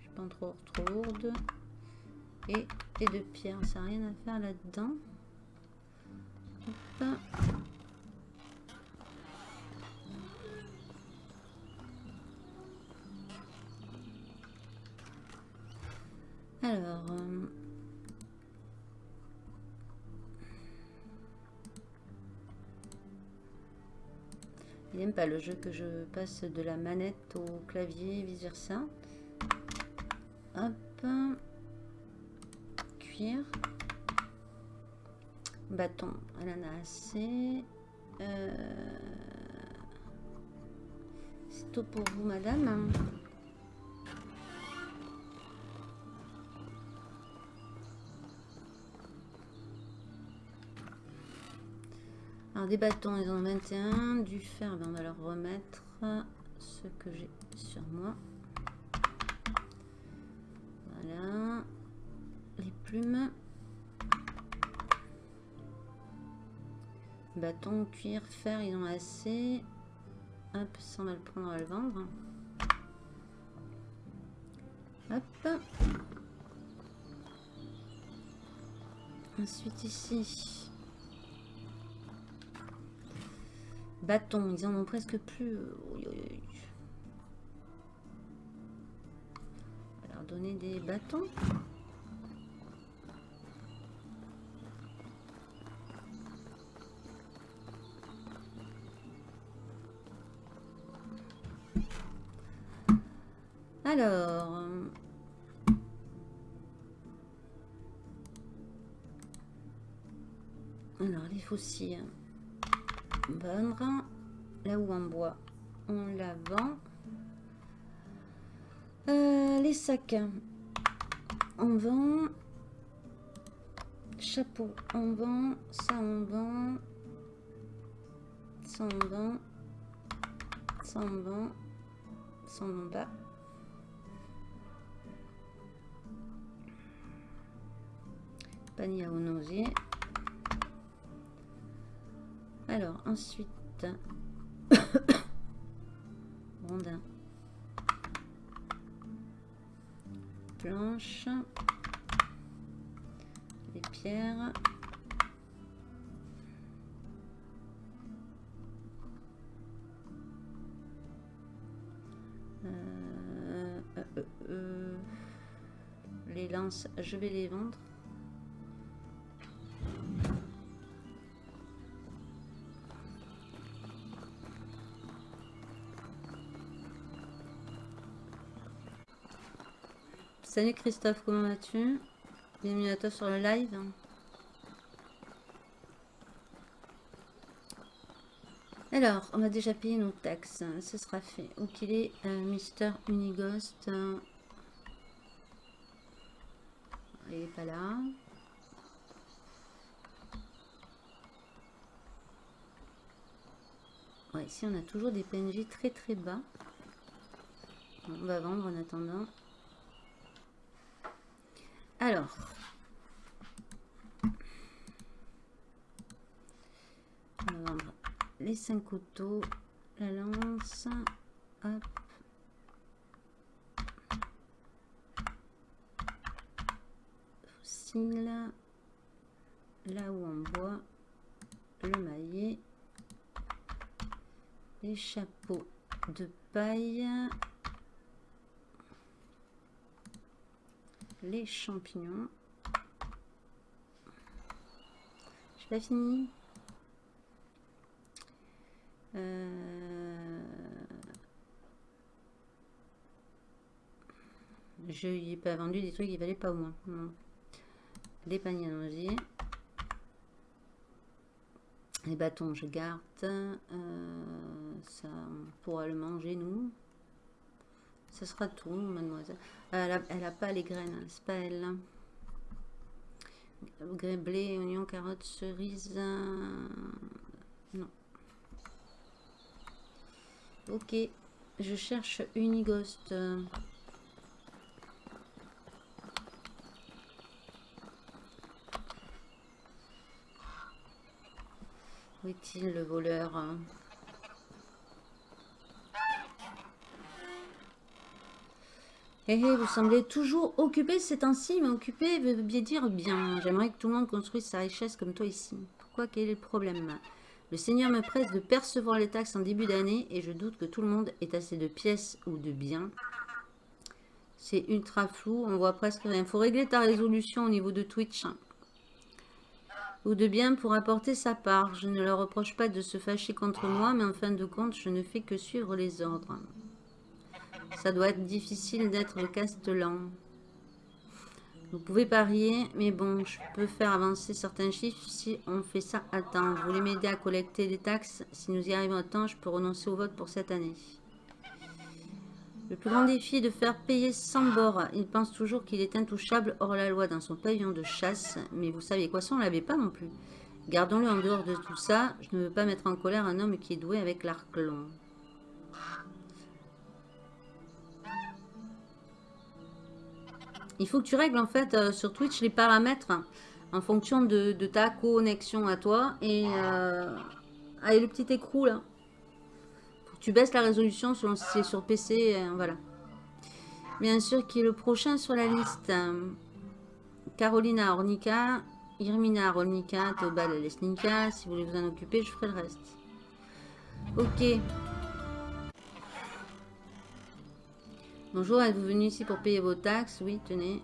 Speaker 2: Je pas trop, trop lourde. Et, et de pierre. Ça n'a rien à faire là-dedans. Jeu que je passe de la manette au clavier, vice versa. Hop, cuir, bâton, elle en a assez. C'est tout pour vous, madame. Des bâtons, ils ont 21. Du fer, ben, on va leur remettre ce que j'ai sur moi. Voilà. Les plumes. Bâton, cuir, fer, ils ont assez. Hop, ça on va le prendre, on va le vendre. Hop. Ensuite ici. Bâton, ils en ont presque plus. On va donner des bâtons. Alors... Alors, les fossiles vendre. Là où on boit, on la vend. Euh, les sacs, on vend. Chapeau, on vend. Ça, on vend. Ça, on vend. Ça, on vend. Ça, on vend pas. Panier à nausée. Alors, ensuite, rondin, planche, les pierres, euh, euh, euh, les lances, je vais les vendre. Salut Christophe, comment vas-tu? Bienvenue à toi sur le live. Alors, on a déjà payé nos taxes, ce sera fait. Où qu'il est, euh, Mister Unighost Il n'est pas là. Ici on a toujours des PNJ très très bas. On va vendre en attendant. Alors. On va vendre les cinq couteaux, la lance, hop. Fossile, là où on boit, le maillet, les chapeaux de paille, les champignons. Je pas fini. Euh... Je n'ai pas vendu des trucs qui valaient pas au moins. Les paniers à. Les bâtons, je garde. Euh, ça, on pourra le manger, nous. Ce sera tout, mademoiselle. Euh, elle n'a pas les graines, hein, c'est pas elle. Hein. Blé, oignon, carotte, cerise. Euh, non. Ok. Je cherche Unighost. Où est-il le voleur hein Eh, hé, vous semblez toujours occupé ces temps-ci, mais occupé veut bien dire bien. J'aimerais que tout le monde construise sa richesse comme toi ici. Pourquoi Quel est le problème? Le Seigneur me presse de percevoir les taxes en début d'année et je doute que tout le monde ait assez de pièces ou de biens. C'est ultra flou, on voit presque rien. Faut régler ta résolution au niveau de Twitch. Ou de biens pour apporter sa part. Je ne leur reproche pas de se fâcher contre moi, mais en fin de compte, je ne fais que suivre les ordres. Ça doit être difficile d'être castellan. Vous pouvez parier, mais bon, je peux faire avancer certains chiffres si on fait ça à temps. Vous voulez m'aider à collecter des taxes? Si nous y arrivons à temps, je peux renoncer au vote pour cette année. Le plus grand défi est de faire payer sans bord. Il pense toujours qu'il est intouchable hors la loi dans son pavillon de chasse. Mais vous savez quoi, ça on ne l'avait pas non plus. Gardons-le en dehors de tout ça. Je ne veux pas mettre en colère un homme qui est doué avec l'arc long. Il faut que tu règles en fait euh, sur Twitch les paramètres en fonction de, ta connexion à toi. Et euh, le petit écrou là. Faut que tu baisses la résolution selon si c'est sur PC. Euh, voilà. Bien sûr, qui est le prochain sur la liste Carolina Ornica, Irmina Rolnica, Tobal Lesnika. Si vous voulez vous en occuper, je ferai le reste. Ok. Bonjour, êtes-vous venu ici pour payer vos taxes? Oui, tenez.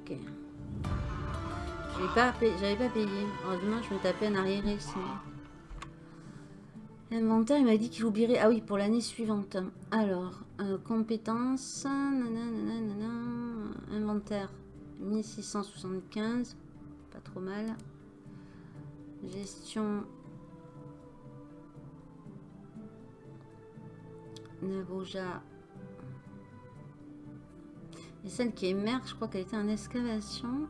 Speaker 2: Ok. Je pas, j'avais pas payé. Heureusement, je me tapais en arrière ici. Inventaire, il m'a dit qu'il oublierait. Ah oui, pour l'année suivante. Alors, euh, compétences. inventaire 1675. Pas trop mal. Gestion. Navoja et celle qui émerge, je crois qu'elle était en excavation.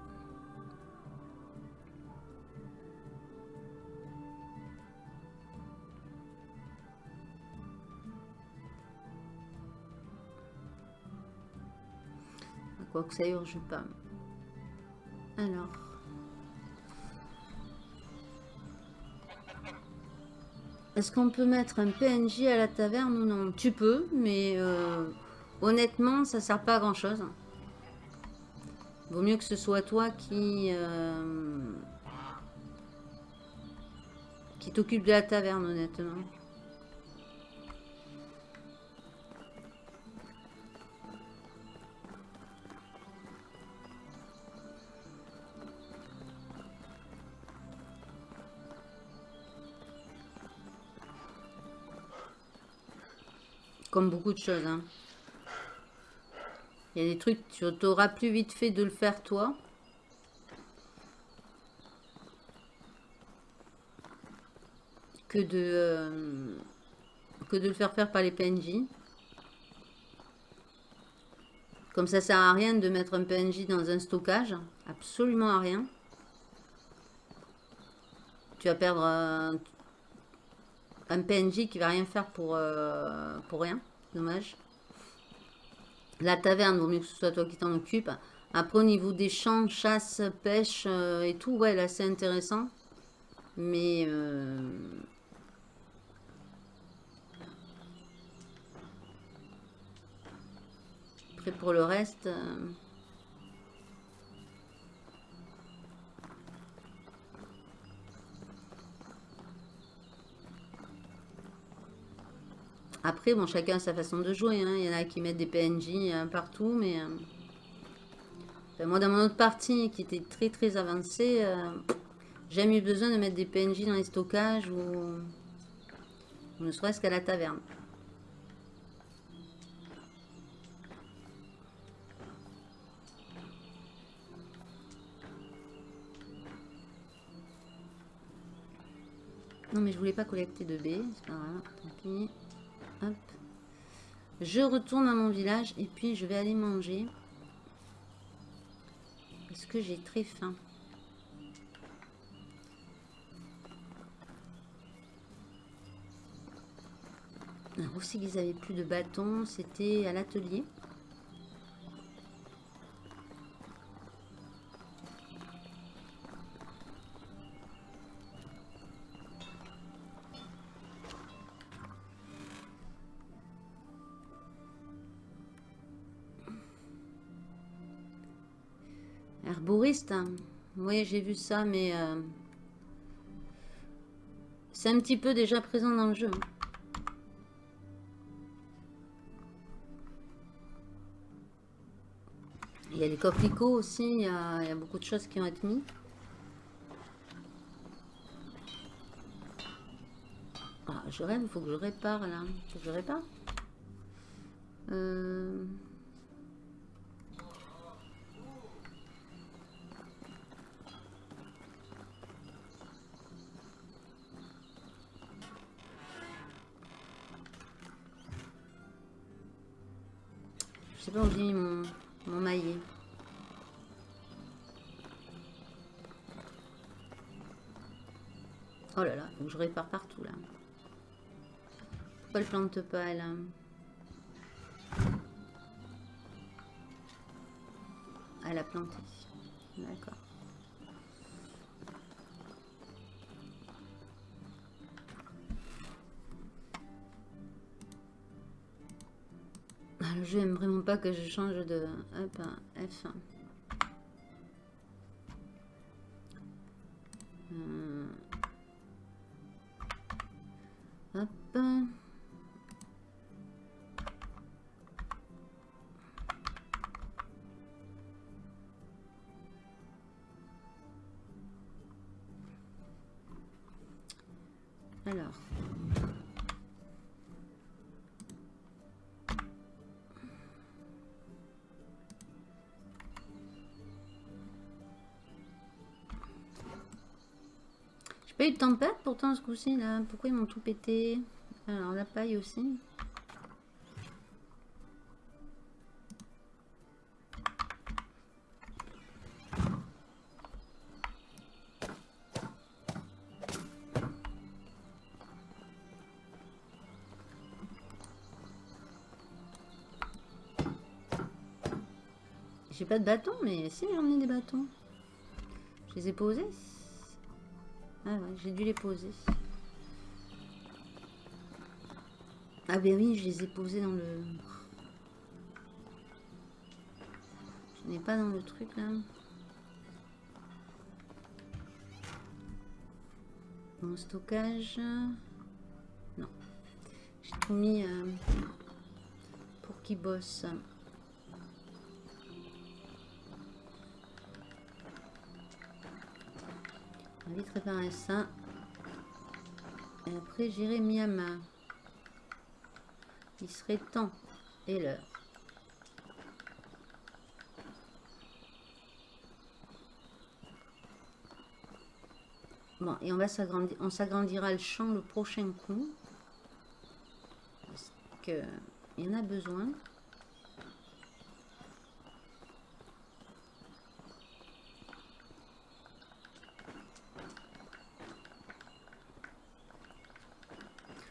Speaker 2: Quoi que ça urge pas. Alors. Est-ce qu'on peut mettre un PNJ à la taverne ou non? Tu peux, mais euh, honnêtement, ça sert pas à grand chose. Vaut mieux que ce soit toi qui... Euh, qui t'occupe de la taverne, honnêtement. Comme beaucoup de choses, hein. Il y a des trucs, tu auras plus vite fait de le faire toi. Que de, euh, que de le faire faire par les PNJ. Comme ça, ça sert à rien de mettre un PNJ dans un stockage. Absolument à rien. Tu vas perdre un, PNJ qui va rien faire pour, euh, pour rien. Dommage. La taverne, vaut mieux que ce soit toi qui t'en occupe. Après, au niveau des champs, chasse, pêche euh, et tout, ouais, là, c'est intéressant. Mais... Euh, pour le reste... Euh, Après, bon, chacun a sa façon de jouer. Hein. Il y en a qui mettent des PNJ partout, mais... Euh, moi, dans mon autre partie, qui était très très avancée, euh, j'ai jamais eu besoin de mettre des PNJ dans les stockages ou, ne serait-ce qu'à la taverne. Non, mais je voulais pas collecter de B. C'est pas grave. Je retourne à mon village et puis je vais aller manger. Parce que j'ai très faim. Alors aussi qu'ils avaient plus de bâtons, c'était à l'atelier. Hein. Oui, j'ai vu ça, mais... euh, C'est un petit peu déjà présent dans le jeu. hein. Il y a les coquelicots aussi, il y a, beaucoup de choses qui ont été mis. Ah, je rêve, il faut que je répare là. Je répare. Euh, pas j'ai mis mon, mon maillet. Oh là là, je répare partout là. Pourquoi elle plante pas elle Elle a planté. D'accord. Le jeu aime vraiment pas que je change de... Hop, F1. Pas eu de tempête pourtant ce coup-ci là. Pourquoi ils m'ont tout pété? Alors la paille aussi. J'ai pas de bâton, mais si j'ai emmené des bâtons. Je les ai posés. Ah ouais, j'ai dû les poser. Ah ben oui, je les ai posés dans le... Je n'ai pas dans le truc là. Mon stockage. Non. J'ai tout mis euh, pour qu'ils bossent. Vite réparer ça. Et après, j'irai Miyama. Il serait temps. Et l'heure. Bon, et on va s'agrandir. On s'agrandira le champ le prochain coup. Parce que il y en a besoin.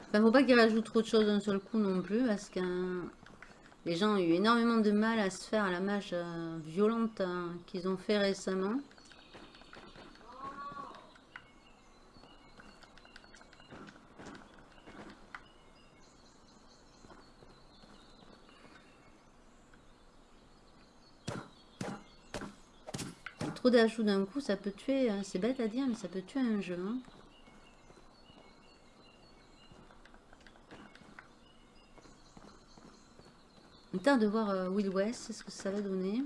Speaker 2: Enfin, faut pas qu'ils rajoutent trop de choses d'un seul coup non plus, parce que euh, les gens ont eu énormément de mal à se faire à la mage euh, violente euh, qu'ils ont fait récemment. Trop d'ajouts d'un coup, ça peut tuer, euh, c'est bête à dire, mais ça peut tuer un jeu. hein. On tarde de voir euh, Will West, ce que ça va donner.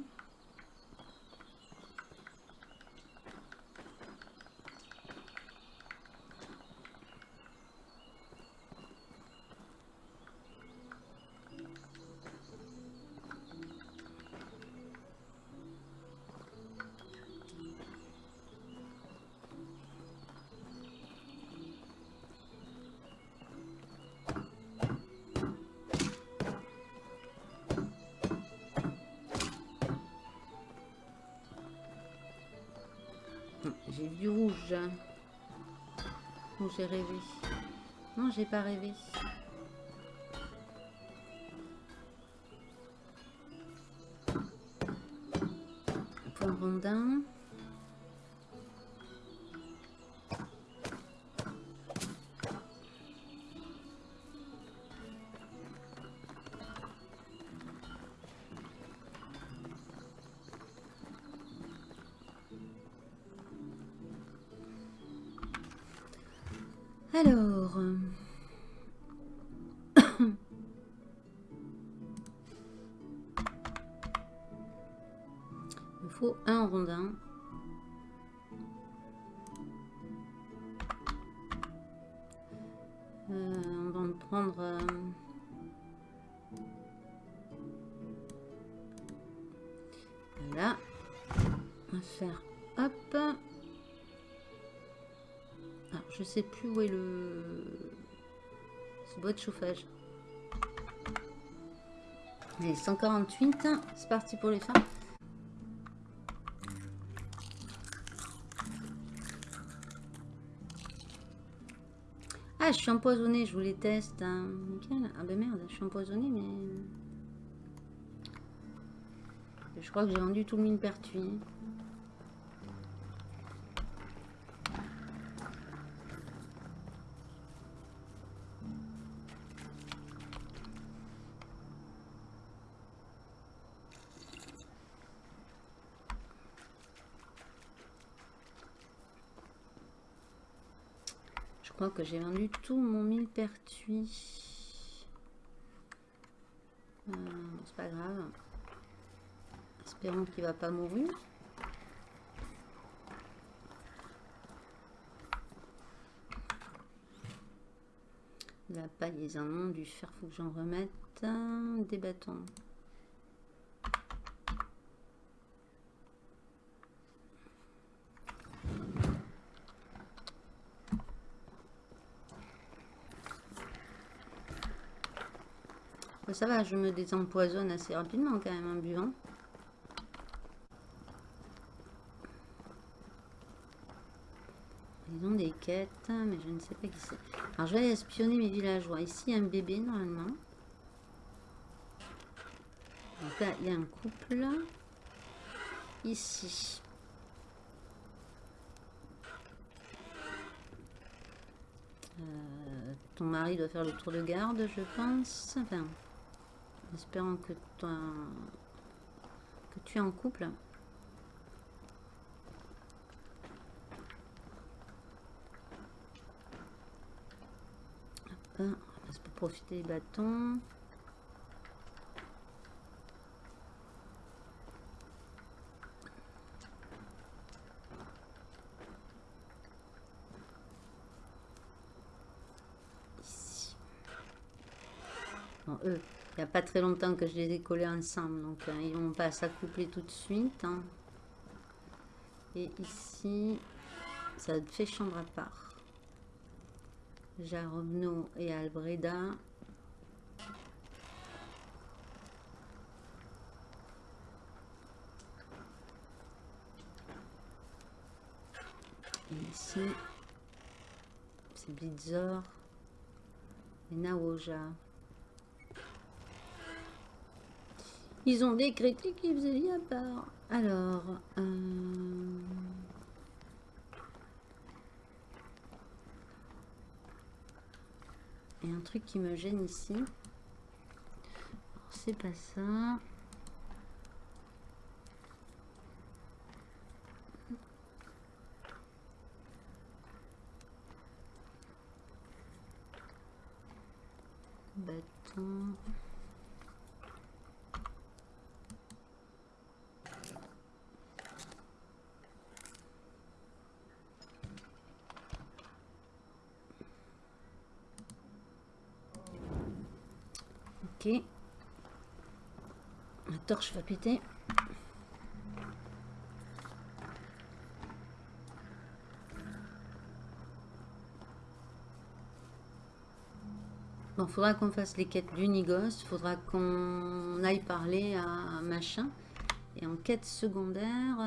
Speaker 2: Du rouge. Ou j'ai rêvé. Non, j'ai pas rêvé. Point rondin. Je sais plus où est le... Ce bois de chauffage. Allez, 148. C'est parti pour les faire. Ah, je suis empoisonnée, je vous les teste. Hein. Ah ben merde, je suis empoisonnée, mais... Je crois que j'ai vendu tout le mine pertuis. Que j'ai vendu tout mon millepertuis. Euh, c'est pas grave. Espérons qu'il va pas mourir. La paille, les un du fer, faut que j'en remette. Des bâtons. Ça va, je me désempoisonne assez rapidement quand même en buvant. Ils ont des quêtes, mais je ne sais pas qui c'est. Alors je vais espionner mes villageois. Ici, il y a un bébé normalement. Donc là, il y a un couple. Ici. Euh, ton mari doit faire le tour de garde, je pense. Enfin, espérant que, que tu es en couple. Hop, on va profiter des bâtons. Eux, il n'y a pas très longtemps que je les ai collés ensemble. Donc, euh, ils vont pas s'accoupler tout de suite. Hein. Et ici, ça fait chambre à part. Jarobno et Albreda. Et ici, c'est Blitzor et Naoja. Ils ont décrété qu'ils faisaient bien part. Alors... Euh... Il y a un truc qui me gêne ici. C'est pas ça. Bâton. La torche va péter. Bon, faudra qu'on fasse les quêtes d'Unigos. Faudra qu'on aille parler à machin. Et en quête secondaire...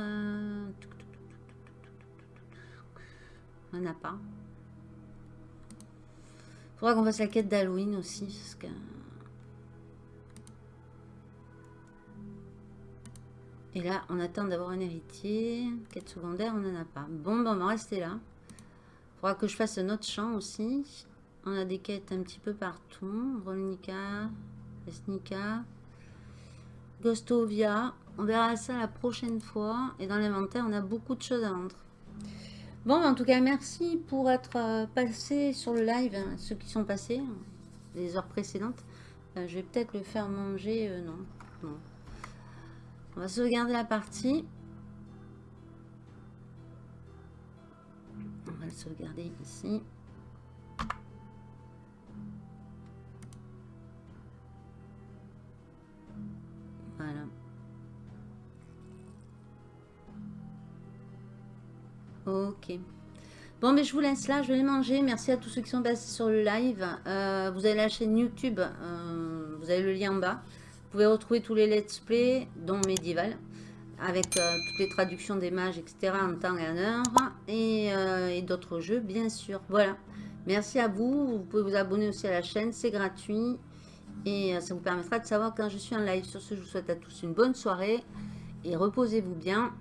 Speaker 2: On n'a pas. Faudra qu'on fasse la quête d'Halloween aussi. Parce que... Et là, on attend d'avoir un héritier. Quête secondaire, on n'en a pas. Bon, bon, on va rester là. Il faudra que je fasse un autre champ aussi. On a des quêtes un petit peu partout. Rolnica, Esnica, Gostovia. On verra ça la prochaine fois. Et dans l'inventaire, on a beaucoup de choses à vendre. Bon, en tout cas, merci pour être euh, passé sur le live, hein, ceux qui sont passés, hein, les heures précédentes. Euh, je vais peut-être le faire manger, euh, non. On va sauvegarder la partie. On va le sauvegarder ici. Voilà. Ok. Bon, mais je vous laisse là, je vais manger. Merci à tous ceux qui sont passés sur le live. Euh, vous avez la chaîne YouTube, euh, vous avez le lien en bas. Vous pouvez retrouver tous les let's play, dont Medieval, avec euh, toutes les traductions des mages, etc. en temps et en heure. Et, et d'autres jeux, bien sûr. Voilà. Merci à vous. Vous pouvez vous abonner aussi à la chaîne, c'est gratuit. Et ça vous permettra de savoir quand je suis en live. Sur ce, je vous souhaite à tous une bonne soirée. Et reposez-vous bien.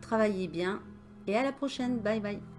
Speaker 2: Travaillez bien. Et à la prochaine. Bye bye.